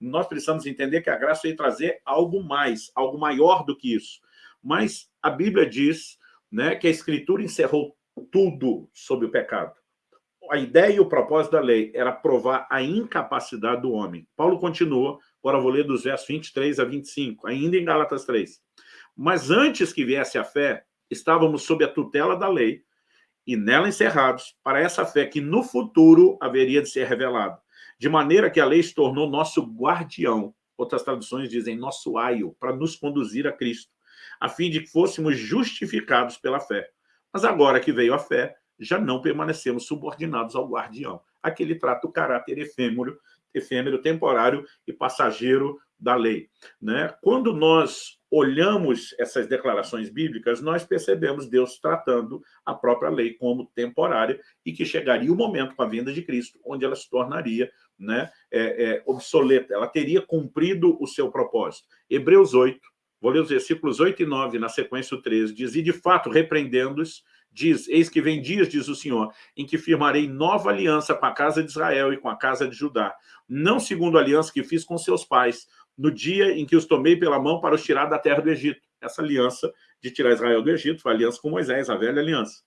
S1: Nós precisamos entender que a graça veio trazer algo mais, algo maior do que isso. Mas a Bíblia diz né, que a Escritura encerrou tudo sobre o pecado. A ideia e o propósito da lei era provar a incapacidade do homem. Paulo continua, agora vou ler dos versos 23 a 25, ainda em Gálatas 3. Mas antes que viesse a fé, estávamos sob a tutela da lei, e nela encerrados, para essa fé que no futuro haveria de ser revelada. De maneira que a lei se tornou nosso guardião, outras traduções dizem nosso aio, para nos conduzir a Cristo, a fim de que fôssemos justificados pela fé. Mas agora que veio a fé, já não permanecemos subordinados ao guardião. Aquele trata o caráter efêmero, efêmero, temporário e passageiro da lei. Né? Quando nós olhamos essas declarações bíblicas, nós percebemos Deus tratando a própria lei como temporária e que chegaria o momento com a vinda de Cristo, onde ela se tornaria né, é, é, obsoleta, ela teria cumprido o seu propósito. Hebreus 8, vou ler os versículos 8 e 9, na sequência o 13, diz, e de fato, repreendendo-os, diz, eis que vem dias, diz o Senhor, em que firmarei nova aliança com a casa de Israel e com a casa de Judá, não segundo a aliança que fiz com seus pais, no dia em que os tomei pela mão para os tirar da terra do Egito. Essa aliança de tirar Israel do Egito foi a aliança com Moisés, a velha aliança.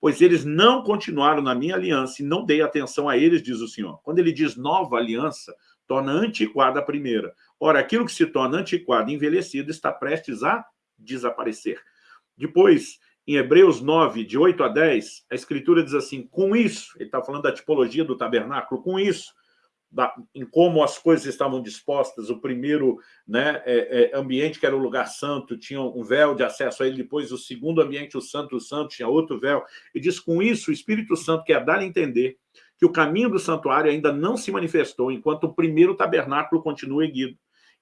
S1: Pois eles não continuaram na minha aliança e não dei atenção a eles, diz o Senhor. Quando ele diz nova aliança, torna antiquada a primeira. Ora, aquilo que se torna antiquado e envelhecido está prestes a desaparecer. Depois, em Hebreus 9, de 8 a 10, a Escritura diz assim, com isso, ele está falando da tipologia do tabernáculo, com isso, da, em como as coisas estavam dispostas. O primeiro né, é, é, ambiente, que era o lugar santo, tinha um véu de acesso a ele. Depois, o segundo ambiente, o Santo o Santo, tinha outro véu. E diz, com isso, o Espírito Santo quer dar a entender que o caminho do santuário ainda não se manifestou, enquanto o primeiro tabernáculo continua erguido.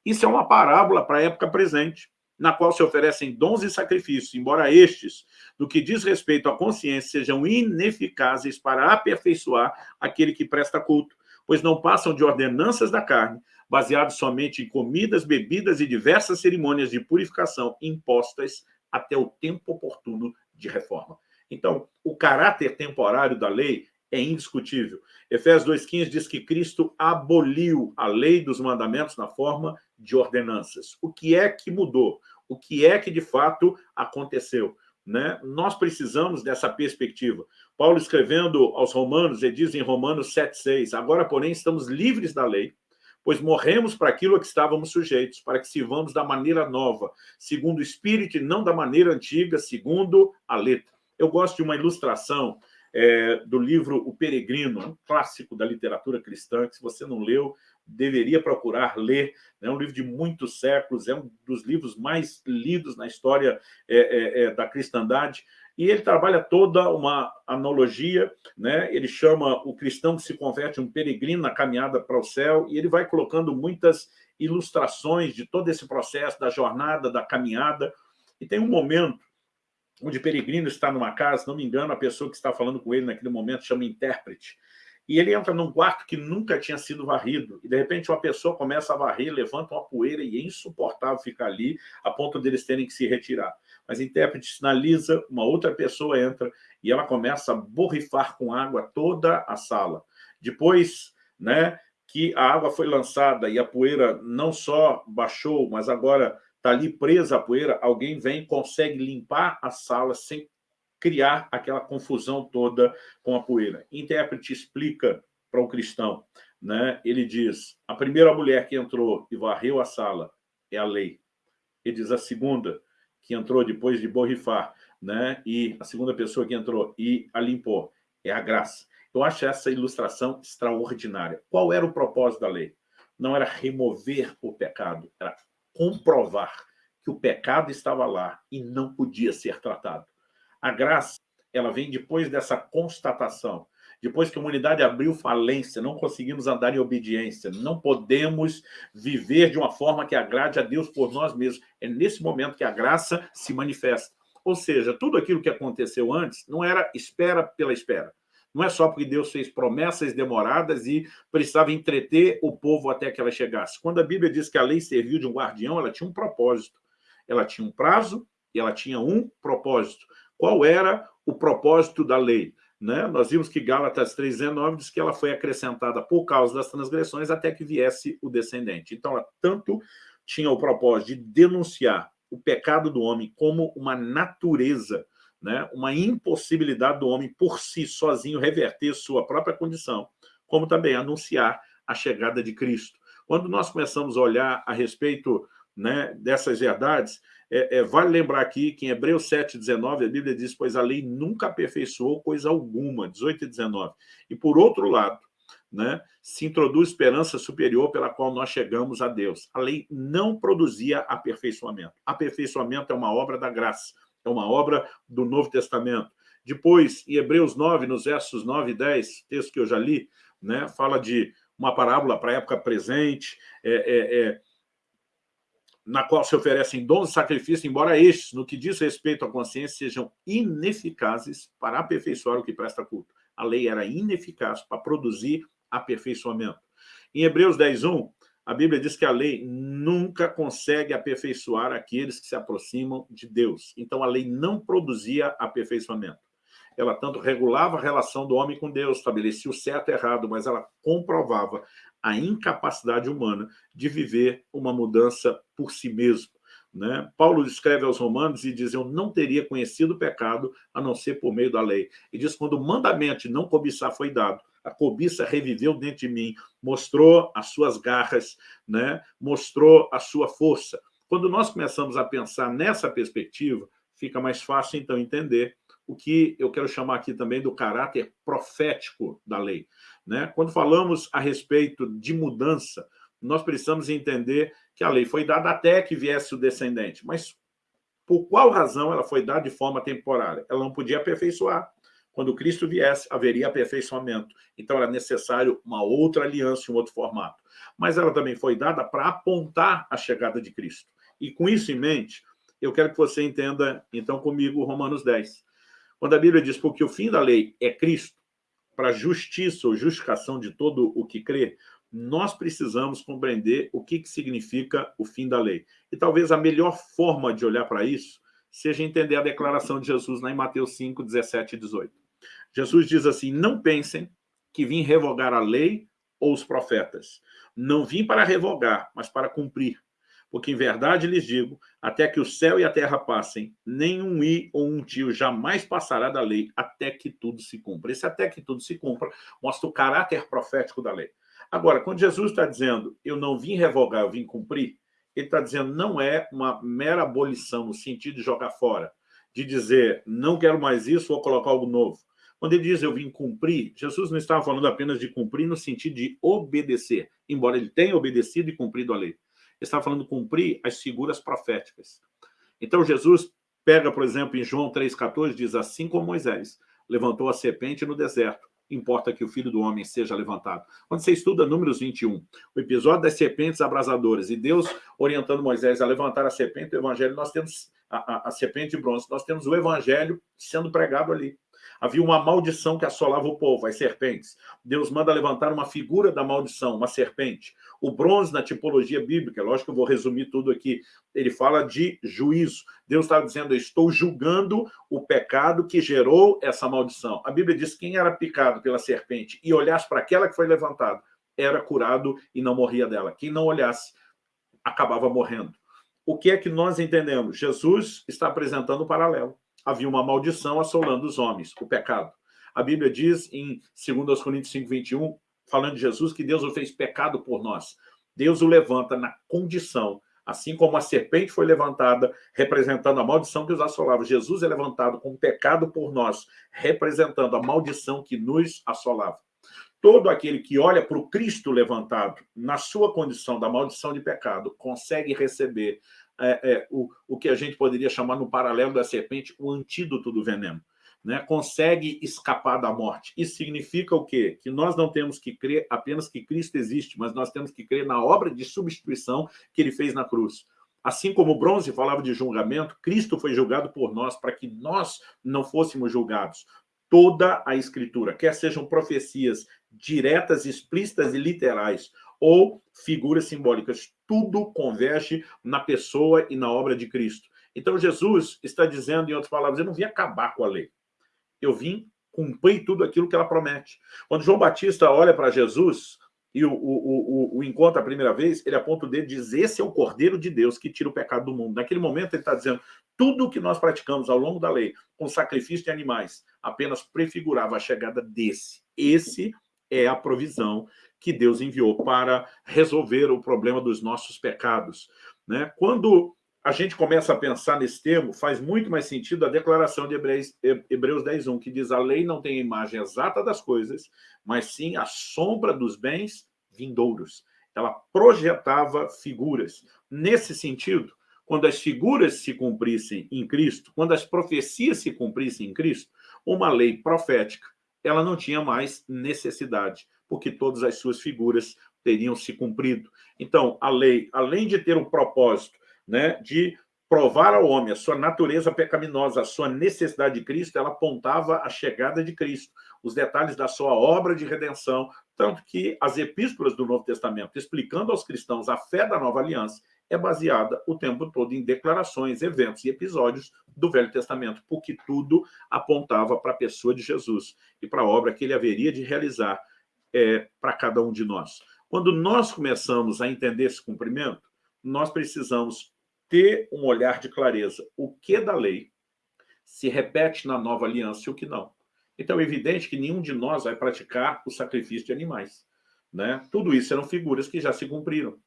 S1: Isso é uma parábola para a época presente, na qual se oferecem dons e sacrifícios, embora estes, do que diz respeito à consciência, sejam ineficazes para aperfeiçoar aquele que presta culto pois não passam de ordenanças da carne, baseados somente em comidas, bebidas e diversas cerimônias de purificação impostas até o tempo oportuno de reforma. Então, o caráter temporário da lei é indiscutível. Efésios 2,15 diz que Cristo aboliu a lei dos mandamentos na forma de ordenanças. O que é que mudou? O que é que, de fato, aconteceu? Né? Nós precisamos dessa perspectiva. Paulo escrevendo aos romanos, ele diz em Romanos 7,6, agora, porém, estamos livres da lei, pois morremos para aquilo a que estávamos sujeitos, para que sirvamos da maneira nova, segundo o Espírito e não da maneira antiga, segundo a letra. Eu gosto de uma ilustração é, do livro O Peregrino, um clássico da literatura cristã, que se você não leu, deveria procurar ler. É um livro de muitos séculos, é um dos livros mais lidos na história é, é, é, da cristandade. E ele trabalha toda uma analogia, né? ele chama o cristão que se converte um peregrino na caminhada para o céu, e ele vai colocando muitas ilustrações de todo esse processo, da jornada, da caminhada. E tem um momento onde peregrino está numa casa, não me engano, a pessoa que está falando com ele naquele momento chama intérprete. E ele entra num quarto que nunca tinha sido varrido. E, de repente, uma pessoa começa a varrer, levanta uma poeira e é insuportável ficar ali, a ponto deles terem que se retirar. Mas o intérprete sinaliza, uma outra pessoa entra e ela começa a borrifar com água toda a sala. Depois né, que a água foi lançada e a poeira não só baixou, mas agora está ali presa a poeira, alguém vem consegue limpar a sala sem criar aquela confusão toda com a poeira. Intérprete explica para o cristão, né? ele diz, a primeira mulher que entrou e varreu a sala é a lei. Ele diz, a segunda, que entrou depois de borrifar, né? e a segunda pessoa que entrou e a limpou, é a graça. Eu acho essa ilustração extraordinária. Qual era o propósito da lei? Não era remover o pecado, era comprovar que o pecado estava lá e não podia ser tratado. A graça, ela vem depois dessa constatação, depois que a humanidade abriu falência, não conseguimos andar em obediência, não podemos viver de uma forma que agrade a Deus por nós mesmos. É nesse momento que a graça se manifesta. Ou seja, tudo aquilo que aconteceu antes não era espera pela espera. Não é só porque Deus fez promessas demoradas e precisava entreter o povo até que ela chegasse. Quando a Bíblia diz que a lei serviu de um guardião, ela tinha um propósito. Ela tinha um prazo e ela tinha um propósito. Qual era o propósito da lei. Né? Nós vimos que Gálatas 3,19 diz que ela foi acrescentada por causa das transgressões até que viesse o descendente. Então, ela tanto tinha o propósito de denunciar o pecado do homem como uma natureza, né? uma impossibilidade do homem por si, sozinho, reverter sua própria condição, como também anunciar a chegada de Cristo. Quando nós começamos a olhar a respeito né, dessas verdades, é, é, vale lembrar aqui que em Hebreus 7,19 a Bíblia diz, pois a lei nunca aperfeiçoou coisa alguma, 18 e 19. E por outro lado, né, se introduz esperança superior pela qual nós chegamos a Deus. A lei não produzia aperfeiçoamento. Aperfeiçoamento é uma obra da graça, é uma obra do Novo Testamento. Depois, em Hebreus 9, nos versos 9 e 10, texto que eu já li, né, fala de uma parábola para a época presente, é, é, é na qual se oferecem dons de sacrifício, embora estes, no que diz respeito à consciência, sejam ineficazes para aperfeiçoar o que presta culto. A lei era ineficaz para produzir aperfeiçoamento. Em Hebreus 10.1, a Bíblia diz que a lei nunca consegue aperfeiçoar aqueles que se aproximam de Deus. Então, a lei não produzia aperfeiçoamento. Ela tanto regulava a relação do homem com Deus, estabelecia o certo e errado, mas ela comprovava a incapacidade humana de viver uma mudança por si mesmo. Né? Paulo escreve aos romanos e diz, eu não teria conhecido o pecado a não ser por meio da lei. E diz, quando o mandamento de não cobiçar foi dado, a cobiça reviveu dentro de mim, mostrou as suas garras, né? mostrou a sua força. Quando nós começamos a pensar nessa perspectiva, fica mais fácil, então, entender o que eu quero chamar aqui também do caráter profético da lei. Né? Quando falamos a respeito de mudança, nós precisamos entender que a lei foi dada até que viesse o descendente. Mas por qual razão ela foi dada de forma temporária? Ela não podia aperfeiçoar. Quando Cristo viesse, haveria aperfeiçoamento. Então, era necessário uma outra aliança, um outro formato. Mas ela também foi dada para apontar a chegada de Cristo. E com isso em mente, eu quero que você entenda, então, comigo, Romanos 10. Quando a Bíblia diz, porque o fim da lei é Cristo, para justiça ou justificação de todo o que crê, nós precisamos compreender o que, que significa o fim da lei. E talvez a melhor forma de olhar para isso seja entender a declaração de Jesus lá em Mateus 5, 17 e 18. Jesus diz assim, não pensem que vim revogar a lei ou os profetas. Não vim para revogar, mas para cumprir. Porque em verdade lhes digo, até que o céu e a terra passem, nenhum i ou um tio jamais passará da lei, até que tudo se cumpra. Esse até que tudo se cumpra mostra o caráter profético da lei. Agora, quando Jesus está dizendo, eu não vim revogar, eu vim cumprir, ele está dizendo, não é uma mera abolição, no sentido de jogar fora, de dizer, não quero mais isso, vou colocar algo novo. Quando ele diz, eu vim cumprir, Jesus não estava falando apenas de cumprir no sentido de obedecer, embora ele tenha obedecido e cumprido a lei está falando cumprir as figuras proféticas. Então, Jesus pega, por exemplo, em João 3,14, diz assim como Moisés levantou a serpente no deserto, importa que o Filho do Homem seja levantado. Quando você estuda Números 21, o episódio das serpentes abrasadoras, e Deus orientando Moisés a levantar a serpente do Evangelho, nós temos a, a, a serpente de bronze, nós temos o Evangelho sendo pregado ali. Havia uma maldição que assolava o povo, as serpentes. Deus manda levantar uma figura da maldição, uma serpente. O bronze, na tipologia bíblica, lógico que eu vou resumir tudo aqui, ele fala de juízo. Deus está dizendo, eu estou julgando o pecado que gerou essa maldição. A Bíblia diz que quem era picado pela serpente e olhasse para aquela que foi levantada, era curado e não morria dela. Quem não olhasse, acabava morrendo. O que é que nós entendemos? Jesus está apresentando um paralelo havia uma maldição assolando os homens, o pecado. A Bíblia diz em 2 Coríntios 5, 21, falando de Jesus, que Deus o fez pecado por nós. Deus o levanta na condição, assim como a serpente foi levantada, representando a maldição que os assolava. Jesus é levantado com pecado por nós, representando a maldição que nos assolava. Todo aquele que olha para o Cristo levantado, na sua condição da maldição de pecado, consegue receber é, é, o, o que a gente poderia chamar no paralelo da serpente, o antídoto do veneno. Né? Consegue escapar da morte. Isso significa o quê? Que nós não temos que crer apenas que Cristo existe, mas nós temos que crer na obra de substituição que ele fez na cruz. Assim como o bronze falava de julgamento, Cristo foi julgado por nós para que nós não fôssemos julgados. Toda a Escritura, quer sejam profecias diretas, explícitas e literais, ou figuras simbólicas. Tudo converge na pessoa e na obra de Cristo. Então, Jesus está dizendo, em outras palavras, eu não vim acabar com a lei. eu vim cumprir tudo aquilo que ela promete. Quando João Batista olha para Jesus e o, o, o, o encontra a primeira vez, ele aponta o dedo e diz, esse é o Cordeiro de Deus que tira o pecado do mundo. Naquele momento ele está dizendo, tudo o que nós praticamos ao longo da lei, com sacrifício de animais, apenas prefigurava a chegada desse. Esse é a provisão que Deus enviou para resolver o problema dos nossos pecados. Né? Quando a gente começa a pensar nesse termo, faz muito mais sentido a declaração de Hebreus, Hebreus 10.1, que diz a lei não tem a imagem exata das coisas, mas sim a sombra dos bens vindouros. Ela projetava figuras. Nesse sentido, quando as figuras se cumprissem em Cristo, quando as profecias se cumprissem em Cristo, uma lei profética, ela não tinha mais necessidade, porque todas as suas figuras teriam se cumprido. Então, a lei, além de ter um propósito né, de provar ao homem a sua natureza pecaminosa, a sua necessidade de Cristo, ela apontava a chegada de Cristo, os detalhes da sua obra de redenção, tanto que as epístolas do Novo Testamento, explicando aos cristãos a fé da nova aliança, é baseada o tempo todo em declarações, eventos e episódios do Velho Testamento, porque tudo apontava para a pessoa de Jesus e para a obra que ele haveria de realizar é, para cada um de nós. Quando nós começamos a entender esse cumprimento, nós precisamos ter um olhar de clareza. O que da lei se repete na nova aliança e o que não. Então é evidente que nenhum de nós vai praticar o sacrifício de animais. Né? Tudo isso eram figuras que já se cumpriram.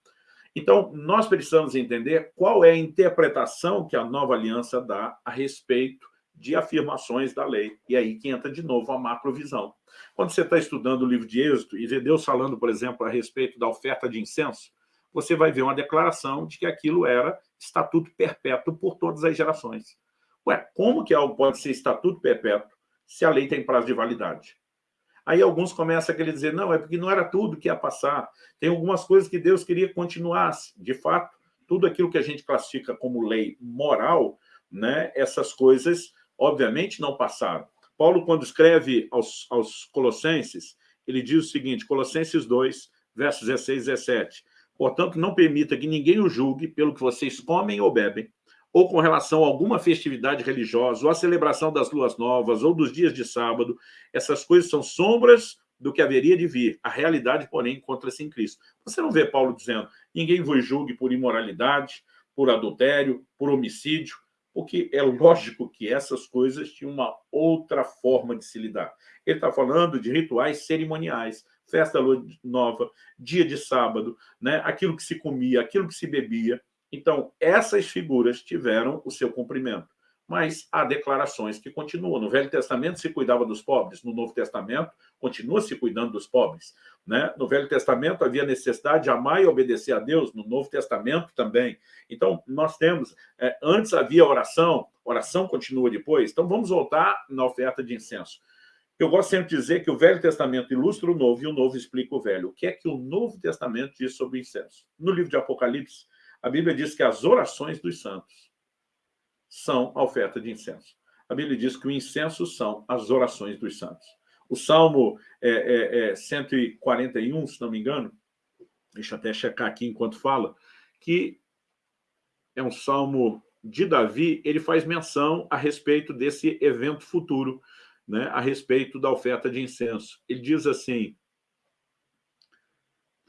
S1: Então, nós precisamos entender qual é a interpretação que a nova aliança dá a respeito de afirmações da lei. E aí que entra de novo a macrovisão. Quando você está estudando o livro de Êxodo e vê Deus falando, por exemplo, a respeito da oferta de incenso, você vai ver uma declaração de que aquilo era estatuto perpétuo por todas as gerações. Ué, como que algo pode ser estatuto perpétuo se a lei tem prazo de validade? Aí alguns começam a querer dizer, não, é porque não era tudo que ia passar. Tem algumas coisas que Deus queria que continuasse. De fato, tudo aquilo que a gente classifica como lei moral, né, essas coisas, obviamente, não passaram. Paulo, quando escreve aos, aos Colossenses, ele diz o seguinte, Colossenses 2, versos 16 e 17, Portanto, não permita que ninguém o julgue pelo que vocês comem ou bebem, ou com relação a alguma festividade religiosa, ou a celebração das luas novas, ou dos dias de sábado. Essas coisas são sombras do que haveria de vir. A realidade, porém, encontra-se em Cristo. Você não vê Paulo dizendo, ninguém vos julgue por imoralidade, por adultério, por homicídio, porque é lógico que essas coisas tinham uma outra forma de se lidar. Ele está falando de rituais cerimoniais, festa nova, dia de sábado, né? aquilo que se comia, aquilo que se bebia, então, essas figuras tiveram o seu cumprimento. Mas há declarações que continuam. No Velho Testamento se cuidava dos pobres, no Novo Testamento continua se cuidando dos pobres. Né? No Velho Testamento havia necessidade de amar e obedecer a Deus, no Novo Testamento também. Então, nós temos, é, antes havia oração, oração continua depois, então vamos voltar na oferta de incenso. Eu gosto sempre de dizer que o Velho Testamento ilustra o Novo e o Novo explica o Velho. O que é que o Novo Testamento diz sobre o incenso? No livro de Apocalipse, a Bíblia diz que as orações dos santos são a oferta de incenso. A Bíblia diz que o incenso são as orações dos santos. O Salmo é, é, é 141, se não me engano, deixa eu até checar aqui enquanto fala, que é um salmo de Davi, ele faz menção a respeito desse evento futuro, né, a respeito da oferta de incenso. Ele diz assim,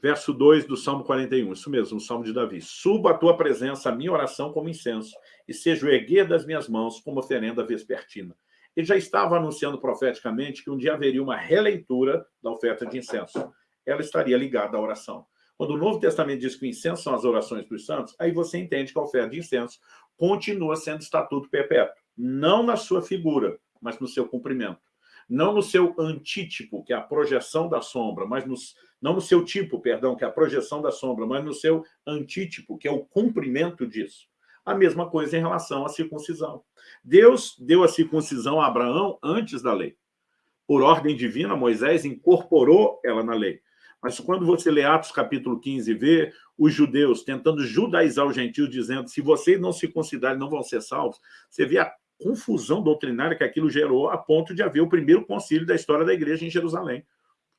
S1: verso 2 do Salmo 41, isso mesmo, o Salmo de Davi. Suba a tua presença, a minha oração como incenso, e seja o erguer das minhas mãos como oferenda vespertina. Ele já estava anunciando profeticamente que um dia haveria uma releitura da oferta de incenso. Ela estaria ligada à oração. Quando o Novo Testamento diz que o incenso são as orações dos santos, aí você entende que a oferta de incenso continua sendo estatuto perpétuo. Não na sua figura, mas no seu cumprimento. Não no seu antítipo, que é a projeção da sombra, mas nos não no seu tipo, perdão, que é a projeção da sombra, mas no seu antítipo, que é o cumprimento disso. A mesma coisa em relação à circuncisão. Deus deu a circuncisão a Abraão antes da lei. Por ordem divina, Moisés incorporou ela na lei. Mas quando você lê Atos capítulo 15 e vê os judeus tentando judaizar os gentios, dizendo se vocês não se considerarem, não vão ser salvos, você vê a confusão doutrinária que aquilo gerou a ponto de haver o primeiro concílio da história da igreja em Jerusalém.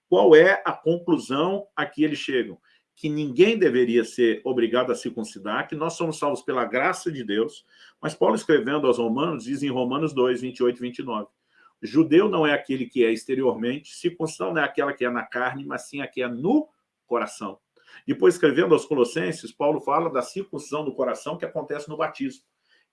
S1: Qual é a conclusão a que eles chegam? Que ninguém deveria ser obrigado a circuncidar, que nós somos salvos pela graça de Deus. Mas Paulo, escrevendo aos romanos, diz em Romanos 2, 28 e 29, Judeu não é aquele que é exteriormente, circuncisão não é aquela que é na carne, mas sim a que é no coração. Depois, escrevendo aos Colossenses, Paulo fala da circuncisão do coração que acontece no batismo.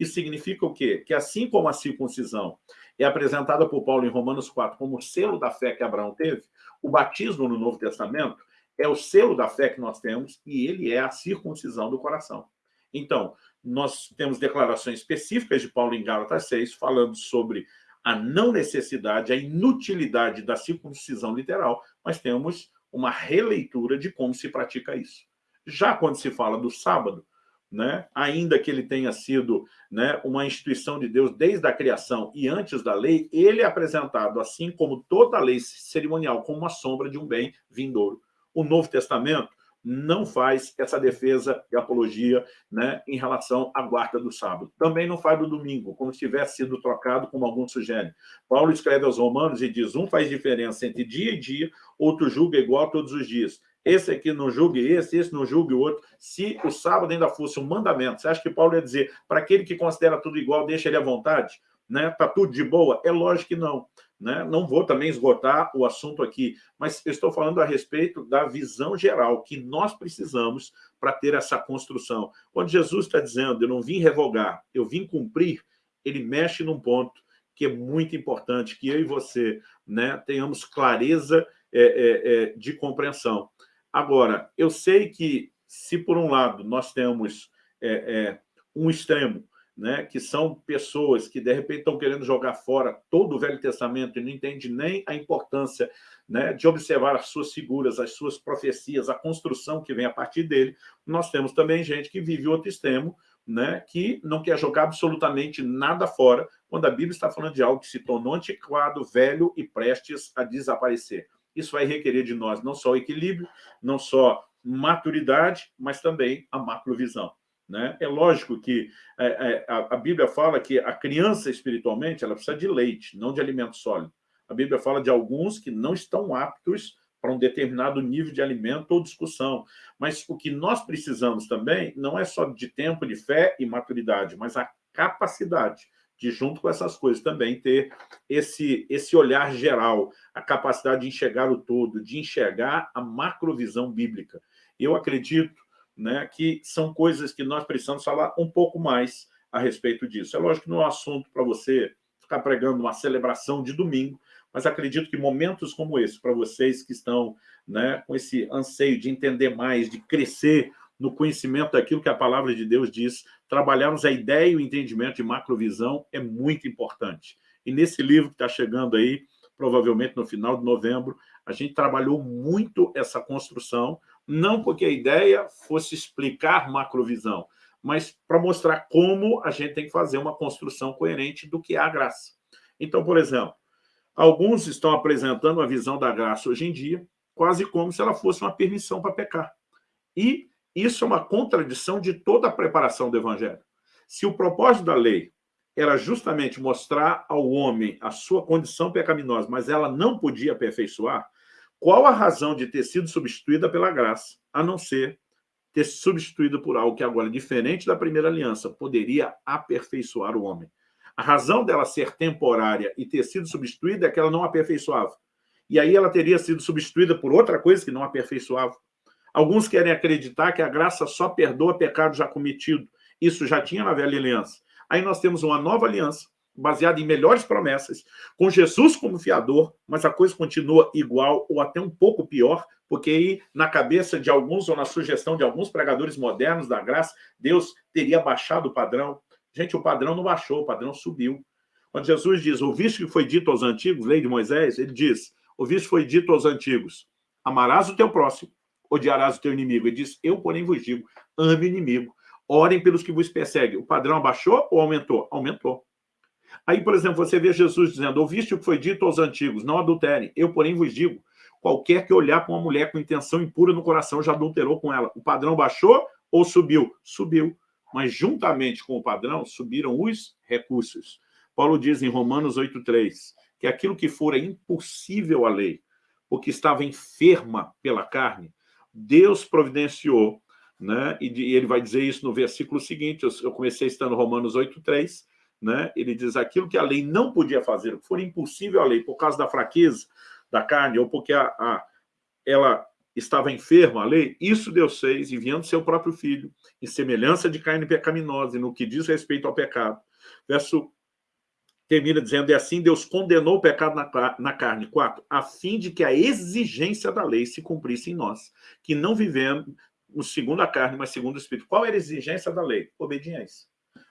S1: Isso significa o quê? Que assim como a circuncisão é apresentada por Paulo em Romanos 4 como selo da fé que Abraão teve, o batismo no Novo Testamento é o selo da fé que nós temos e ele é a circuncisão do coração. Então, nós temos declarações específicas de Paulo em Gálatas 6, falando sobre a não necessidade, a inutilidade da circuncisão literal, mas temos uma releitura de como se pratica isso. Já quando se fala do sábado, né, ainda que ele tenha sido né, uma instituição de Deus desde a criação e antes da lei, ele é apresentado, assim como toda a lei cerimonial, como uma sombra de um bem vindouro. O Novo Testamento não faz essa defesa e apologia né, em relação à guarda do sábado. Também não faz do domingo, como se tivesse sido trocado, como alguns sugerem. Paulo escreve aos romanos e diz, um faz diferença entre dia e dia, outro julga igual todos os dias. Esse aqui não julgue esse, esse não julgue o outro. Se o sábado ainda fosse um mandamento, você acha que Paulo ia dizer, para aquele que considera tudo igual, deixa ele à vontade? Né? Tá tudo de boa? É lógico que não. Né? Não vou também esgotar o assunto aqui, mas estou falando a respeito da visão geral que nós precisamos para ter essa construção. Quando Jesus está dizendo, eu não vim revogar, eu vim cumprir, ele mexe num ponto que é muito importante, que eu e você né, tenhamos clareza é, é, é, de compreensão. Agora, eu sei que se por um lado nós temos é, é, um extremo né, que são pessoas que, de repente, estão querendo jogar fora todo o Velho Testamento e não entende nem a importância né, de observar as suas figuras, as suas profecias, a construção que vem a partir dele. Nós temos também gente que vive outro extremo, né, que não quer jogar absolutamente nada fora, quando a Bíblia está falando de algo que se tornou antiquado, velho e prestes a desaparecer. Isso vai requerer de nós não só equilíbrio, não só maturidade, mas também a macrovisão. Né? É lógico que é, é, a, Bíblia fala que a criança espiritualmente ela precisa de leite, não de alimento sólido. A Bíblia fala de alguns que não estão aptos para um determinado nível de alimento ou discussão. Mas o que nós precisamos também não é só de tempo de fé e maturidade, mas a capacidade de, junto com essas coisas, também ter esse, esse olhar geral, a capacidade de enxergar o todo, de enxergar a macrovisão bíblica. Eu acredito né, que são coisas que nós precisamos falar um pouco mais a respeito disso. É lógico que não é um assunto para você ficar pregando uma celebração de domingo, mas acredito que momentos como esse, para vocês que estão né, com esse anseio de entender mais, de crescer no conhecimento daquilo que a palavra de Deus diz, trabalharmos a ideia e o entendimento de macrovisão é muito importante. E nesse livro que está chegando aí, provavelmente no final de novembro, a gente trabalhou muito essa construção, não porque a ideia fosse explicar macrovisão, mas para mostrar como a gente tem que fazer uma construção coerente do que é a graça. Então, por exemplo, alguns estão apresentando a visão da graça hoje em dia quase como se ela fosse uma permissão para pecar. E isso é uma contradição de toda a preparação do Evangelho. Se o propósito da lei era justamente mostrar ao homem a sua condição pecaminosa, mas ela não podia aperfeiçoar, qual a razão de ter sido substituída pela graça, a não ser ter sido substituída por algo que agora, diferente da primeira aliança, poderia aperfeiçoar o homem? A razão dela ser temporária e ter sido substituída é que ela não aperfeiçoava. E aí ela teria sido substituída por outra coisa que não aperfeiçoava. Alguns querem acreditar que a graça só perdoa pecado já cometido. Isso já tinha na velha aliança. Aí nós temos uma nova aliança, baseada em melhores promessas, com Jesus como fiador, mas a coisa continua igual ou até um pouco pior, porque aí, na cabeça de alguns ou na sugestão de alguns pregadores modernos da graça, Deus teria baixado o padrão. Gente, o padrão não baixou, o padrão subiu. Quando Jesus diz, ouviste que foi dito aos antigos, lei de Moisés, ele diz, ouviste que foi dito aos antigos, amarás o teu próximo, odiarás o teu inimigo. Ele diz, eu, porém, vos digo, ame o inimigo, orem pelos que vos perseguem. O padrão abaixou ou aumentou? Aumentou. Aí, por exemplo, você vê Jesus dizendo, ouviste o que foi dito aos antigos, não adulterem. Eu, porém, vos digo, qualquer que olhar para uma mulher com intenção impura no coração já adulterou com ela. O padrão baixou ou subiu? Subiu. Mas, juntamente com o padrão, subiram os recursos. Paulo diz em Romanos 8,3 que aquilo que fora impossível à lei, porque estava enferma pela carne, Deus providenciou, né? e ele vai dizer isso no versículo seguinte, eu comecei estando Romanos 8,3, né? ele diz aquilo que a lei não podia fazer, que for impossível a lei por causa da fraqueza da carne ou porque a, a, ela estava enferma, a lei, isso Deus fez enviando seu próprio filho em semelhança de carne pecaminosa e no que diz respeito ao pecado. Verso termina dizendo, e assim Deus condenou o pecado na, na carne. Quatro, a fim de que a exigência da lei se cumprisse em nós, que não vivemos segundo a carne, mas segundo o Espírito. Qual era a exigência da lei? Obediência.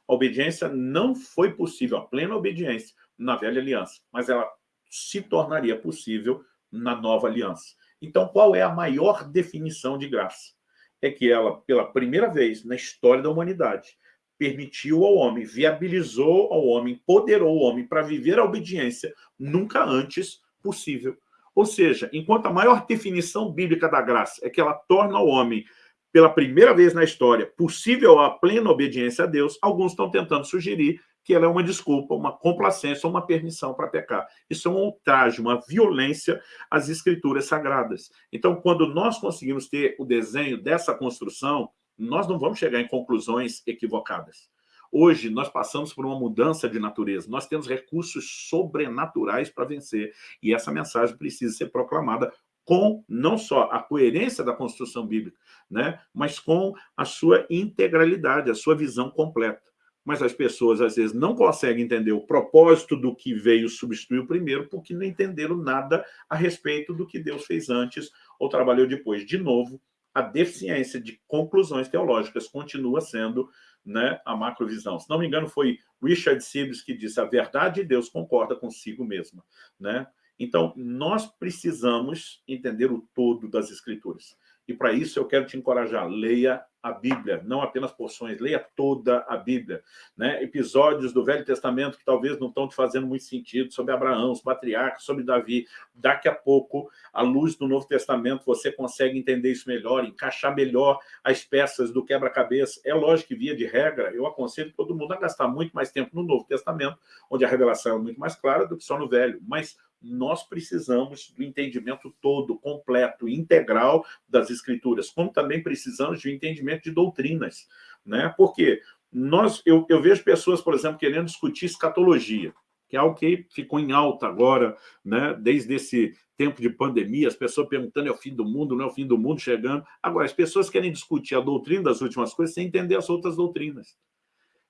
S1: A obediência não foi possível, a plena obediência, na velha aliança, mas ela se tornaria possível na nova aliança. Então, qual é a maior definição de graça? É que ela, pela primeira vez na história da humanidade, permitiu ao homem, viabilizou ao homem, empoderou o homem para viver a obediência nunca antes possível. Ou seja, enquanto a maior definição bíblica da graça é que ela torna o homem, pela primeira vez na história, possível a plena obediência a Deus, alguns estão tentando sugerir que ela é uma desculpa, uma complacência, uma permissão para pecar. Isso é um ultraje, uma violência às escrituras sagradas. Então, quando nós conseguimos ter o desenho dessa construção, nós não vamos chegar em conclusões equivocadas. Hoje, nós passamos por uma mudança de natureza. Nós temos recursos sobrenaturais para vencer. E essa mensagem precisa ser proclamada com não só a coerência da construção bíblica, né, mas com a sua integralidade, a sua visão completa. Mas as pessoas, às vezes, não conseguem entender o propósito do que veio substituir o primeiro, porque não entenderam nada a respeito do que Deus fez antes ou trabalhou depois. De novo, a deficiência de conclusões teológicas continua sendo né, a macrovisão. Se não me engano, foi Richard Sibbes que disse a verdade de Deus concorda consigo mesma. Né? Então, nós precisamos entender o todo das Escrituras. E para isso eu quero te encorajar, leia a Bíblia, não apenas porções, leia toda a Bíblia. Né? Episódios do Velho Testamento que talvez não estão te fazendo muito sentido, sobre Abraão, os patriarcas, sobre Davi. Daqui a pouco, à luz do Novo Testamento, você consegue entender isso melhor, encaixar melhor as peças do quebra-cabeça. É lógico que, via de regra, eu aconselho todo mundo a gastar muito mais tempo no Novo Testamento, onde a revelação é muito mais clara do que só no Velho. Mas nós precisamos do entendimento todo, completo, integral das escrituras, como também precisamos de um entendimento de doutrinas. Né? Porque nós, eu, eu vejo pessoas, por exemplo, querendo discutir escatologia, que é algo que ficou em alta agora, né? desde esse tempo de pandemia, as pessoas perguntando é o fim do mundo, não é o fim do mundo chegando. Agora, as pessoas querem discutir a doutrina das últimas coisas sem entender as outras doutrinas.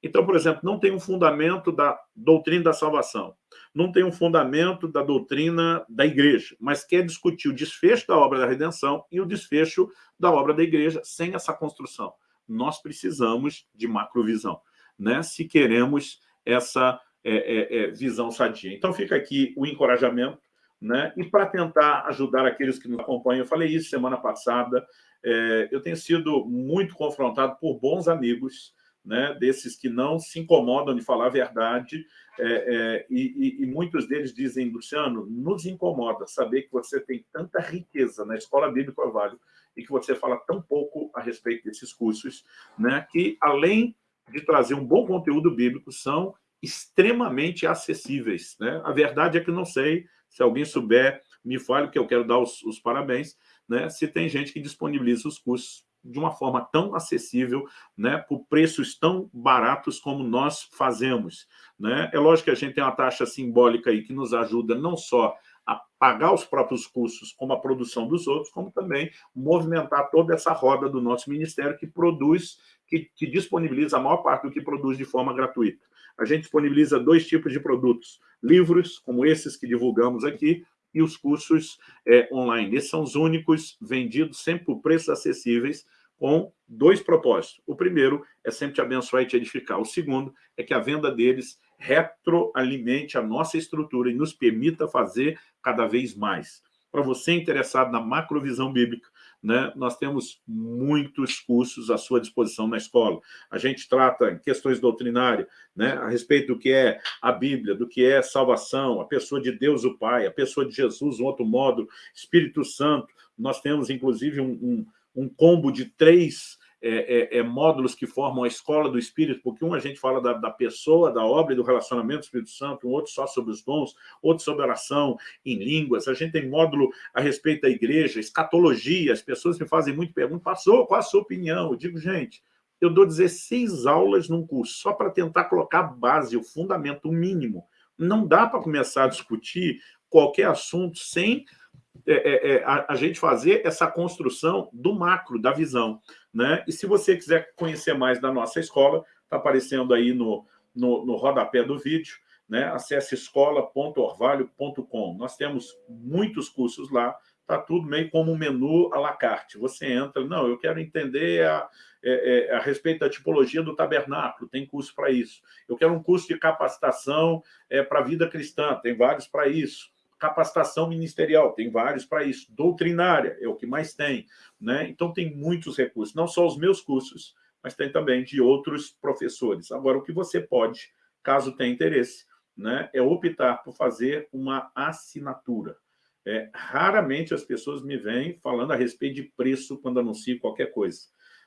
S1: Então, por exemplo, não tem um fundamento da doutrina da salvação, não tem um fundamento da doutrina da igreja, mas quer discutir o desfecho da obra da redenção e o desfecho da obra da igreja sem essa construção. Nós precisamos de macrovisão, né? se queremos essa é, é, é, visão sadia. Então, fica aqui o encorajamento, né? e para tentar ajudar aqueles que nos acompanham, eu falei isso semana passada, é, eu tenho sido muito confrontado por bons amigos, né, desses que não se incomodam de falar a verdade, é, é, e, e, muitos deles dizem, Luciano, nos incomoda saber que você tem tanta riqueza na Escola Bíblica Orvalho e que você fala tão pouco a respeito desses cursos, né, que além de trazer um bom conteúdo bíblico, são extremamente acessíveis. Né? A verdade é que não sei, se alguém souber, me fale, que eu quero dar os, os parabéns, né? se tem gente que disponibiliza os cursos de uma forma tão acessível, né, por preços tão baratos como nós fazemos. Né? É lógico que a gente tem uma taxa simbólica aí que nos ajuda não só a pagar os próprios custos, como a produção dos outros, como também movimentar toda essa roda do nosso ministério que produz, que, que disponibiliza a maior parte do que produz de forma gratuita. A gente disponibiliza dois tipos de produtos, livros, como esses que divulgamos aqui, e os cursos é, online. Esses são os únicos vendidos sempre por preços acessíveis, com dois propósitos. O primeiro é sempre te abençoar e te edificar. O segundo é que a venda deles retroalimente a nossa estrutura e nos permita fazer cada vez mais. Para você interessado na macrovisão bíblica, né, nós temos muitos cursos à sua disposição na escola. A gente trata questões doutrinárias, né, a respeito do que é a Bíblia, do que é salvação, a pessoa de Deus o Pai, a pessoa de Jesus, um outro modo, Espírito Santo. Nós temos, inclusive, um, um, um combo de três é, é, é, módulos que formam a escola do Espírito, porque um a gente fala da, da, pessoa, da obra e do relacionamento do Espírito Santo, um outro só sobre os dons, outro sobre oração em línguas. A gente tem módulo a respeito da igreja, escatologia. As pessoas me fazem muito perguntas, passou, qual a sua opinião? Eu digo, gente, eu dou 16 aulas num curso, só para tentar colocar a base, o fundamento, o mínimo. Não dá para começar a discutir qualquer assunto sem é, é, é, a, a, gente fazer essa construção do macro, da visão. Né? E se você quiser conhecer mais da nossa escola, está aparecendo aí no, no, no rodapé do vídeo, né? acesse escola.orvalho.com. Nós temos muitos cursos lá, está tudo meio como um menu à la carte. Você entra, não, eu quero entender a, é, é, a respeito da tipologia do tabernáculo, tem curso para isso. Eu quero um curso de capacitação é, para a vida cristã, tem vários para isso. Capacitação ministerial, tem vários para isso. Doutrinária, é o que mais tem. Né? Então, tem muitos recursos, não só os meus cursos, mas tem também de outros professores. Agora, o que você pode, caso tenha interesse, né, é optar por fazer uma assinatura. É, raramente as pessoas me vêm falando a respeito de preço quando anuncio qualquer coisa.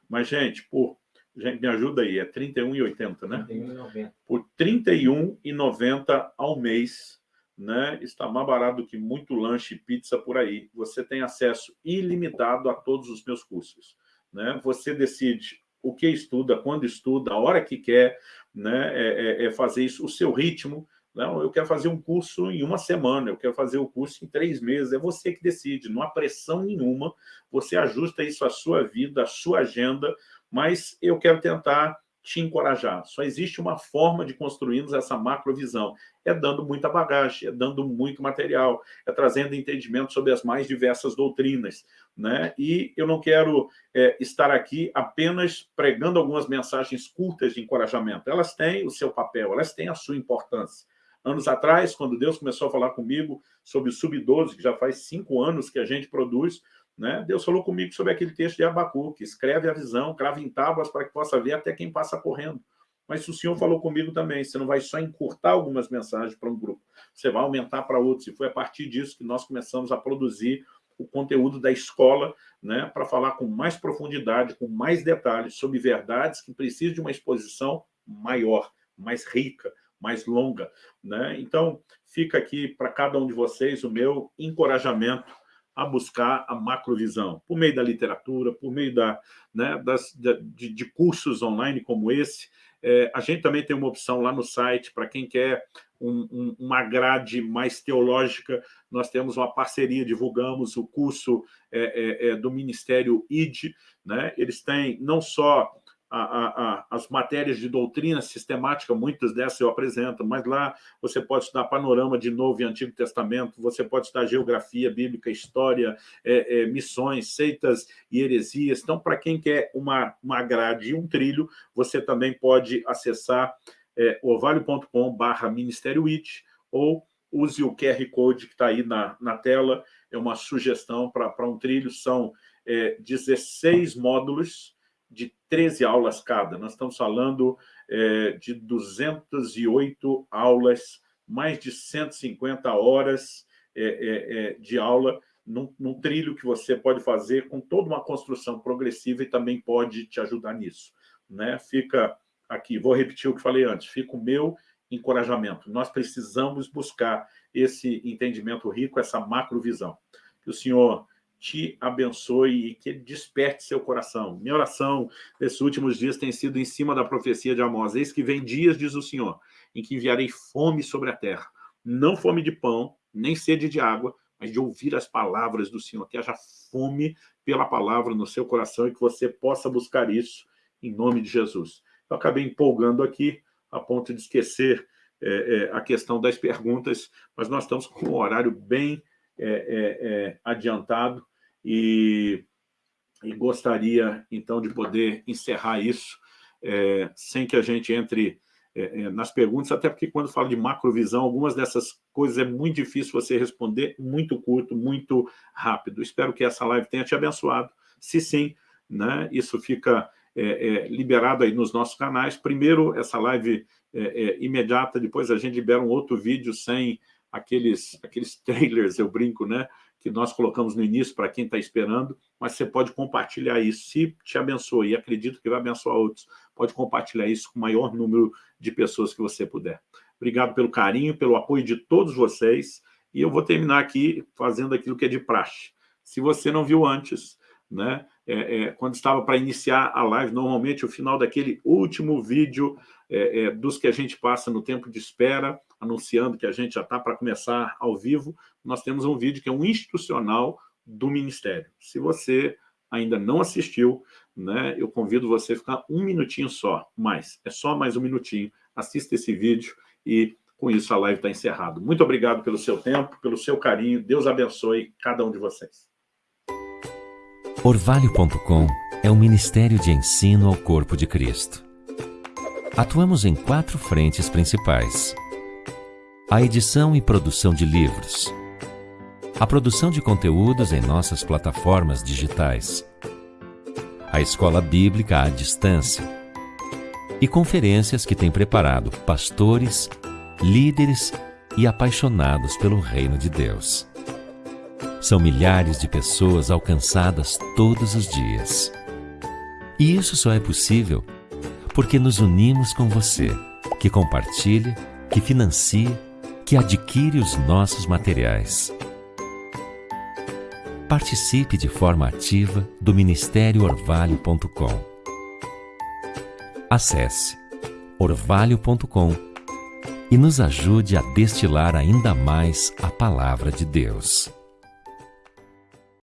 S1: Mas, gente, por, gente, me ajuda aí, é R$ 31,80, né? R$ 31,90. Por R$ 31,90 ao mês, né? Está mais barato do que muito lanche e pizza por aí. Você tem acesso ilimitado a todos os meus cursos. Né? Você decide o que estuda, quando estuda, a hora que quer, né? é, é, é fazer isso, o seu ritmo, não, eu quero fazer um curso em uma semana, eu quero fazer o curso em três meses. É você que decide, não há pressão nenhuma. Você ajusta isso à sua vida, à sua agenda, mas eu quero tentar te encorajar. Só existe uma forma de construirmos essa macrovisão. É dando muita bagagem, é dando muito material, é trazendo entendimento sobre as mais diversas doutrinas. Né? E eu não quero é, estar aqui apenas pregando algumas mensagens curtas de encorajamento. Elas têm o seu papel, elas têm a sua importância anos atrás, quando Deus começou a falar comigo sobre o Sub-12, que já faz cinco anos que a gente produz, né? Deus falou comigo sobre aquele texto de Abacuque, escreve a visão, crava em tábuas para que possa ver até quem passa correndo. Mas o Senhor falou comigo também, você não vai só encurtar algumas mensagens para um grupo, você vai aumentar para outros. E foi a partir disso que nós começamos a produzir o conteúdo da escola, né, para falar com mais profundidade, com mais detalhes sobre verdades que precisam de uma exposição maior, mais rica, mais longa. Né? Então, fica aqui para cada um de vocês o meu encorajamento a buscar a macrovisão, por meio da literatura, por meio da, né, das, de, de cursos online como esse. É, a gente também tem uma opção lá no site para quem quer um, um, uma grade mais teológica. Nós temos uma parceria, divulgamos o curso é, é, é do Ministério ID. Né? Eles têm não só a, a, as matérias de doutrina sistemática, muitas dessas eu apresento, mas lá você pode estudar panorama de Novo e Antigo Testamento, você pode estudar geografia bíblica, história, é, é, missões, seitas e heresias. Então, para quem quer uma, uma grade e um trilho, você também pode acessar é, orvalho.com barra Ministério IT ou use o QR Code que está aí na, na tela, é uma sugestão para um trilho, são é, 16 módulos, de 13 aulas cada. Nós estamos falando é, de 208 aulas, mais de 150 horas é, é, de aula, num, num, trilho que você pode fazer com toda uma construção progressiva e também pode te ajudar nisso. Né? Fica aqui, vou repetir o que falei antes, fica o meu encorajamento. Nós precisamos buscar esse entendimento rico, essa macrovisão. Que o senhor te abençoe e que desperte seu coração. Minha oração nesses últimos dias tem sido em cima da profecia de Amós. Eis que vem dias, diz o Senhor, em que enviarei fome sobre a terra. Não fome de pão, nem sede de água, mas de ouvir as palavras do Senhor. Que haja fome pela palavra no seu coração e que você possa buscar isso em nome de Jesus. Eu acabei empolgando aqui, a ponto de esquecer é, é, a questão das perguntas, mas nós estamos com um horário bem é, é, é adiantado e, e gostaria, então, de poder encerrar isso é, sem que a gente entre é, é, nas perguntas, até porque quando falo de macrovisão, algumas dessas coisas é muito difícil você responder, muito curto, muito rápido. Espero que essa live tenha te abençoado. Se sim, né, isso fica é, é, liberado aí nos nossos canais. Primeiro, essa live é, imediata, depois a gente libera um outro vídeo sem aqueles, aqueles (laughs) trailers, eu brinco, né? Que nós colocamos no início para quem está esperando, mas você pode compartilhar isso. Se te abençoa, e acredito que vai abençoar outros, pode compartilhar isso com o maior número de pessoas que você puder. Obrigado pelo carinho, pelo apoio de todos vocês, e eu vou terminar aqui fazendo aquilo que é de praxe. Se você não viu antes, né? É, é, quando estava para iniciar a live, normalmente o final daquele último vídeo é, é, dos que a gente passa no tempo de espera, anunciando que a gente já está para começar ao vivo, nós temos um vídeo que é um institucional do Ministério. Se você ainda não assistiu, né, eu convido você a ficar um minutinho só, mais, é só mais um minutinho, assista esse vídeo e com isso a live está encerrada. Muito obrigado pelo seu tempo, pelo seu carinho, Deus abençoe cada um de vocês.
S3: Orvalho.com é um ministério de ensino ao corpo de Cristo. Atuamos em quatro frentes principais. A edição e produção de livros, a produção de conteúdos em nossas plataformas digitais, a escola bíblica à distância e conferências que tem preparado pastores, líderes e apaixonados pelo reino de Deus. São milhares de pessoas alcançadas todos os dias. E isso só é possível porque nos unimos com você, que compartilha, que financia, que adquire os nossos materiais participe de forma ativa do Ministério Orvalho.com. Acesse orvalho.com e nos ajude a destilar ainda mais a palavra de Deus.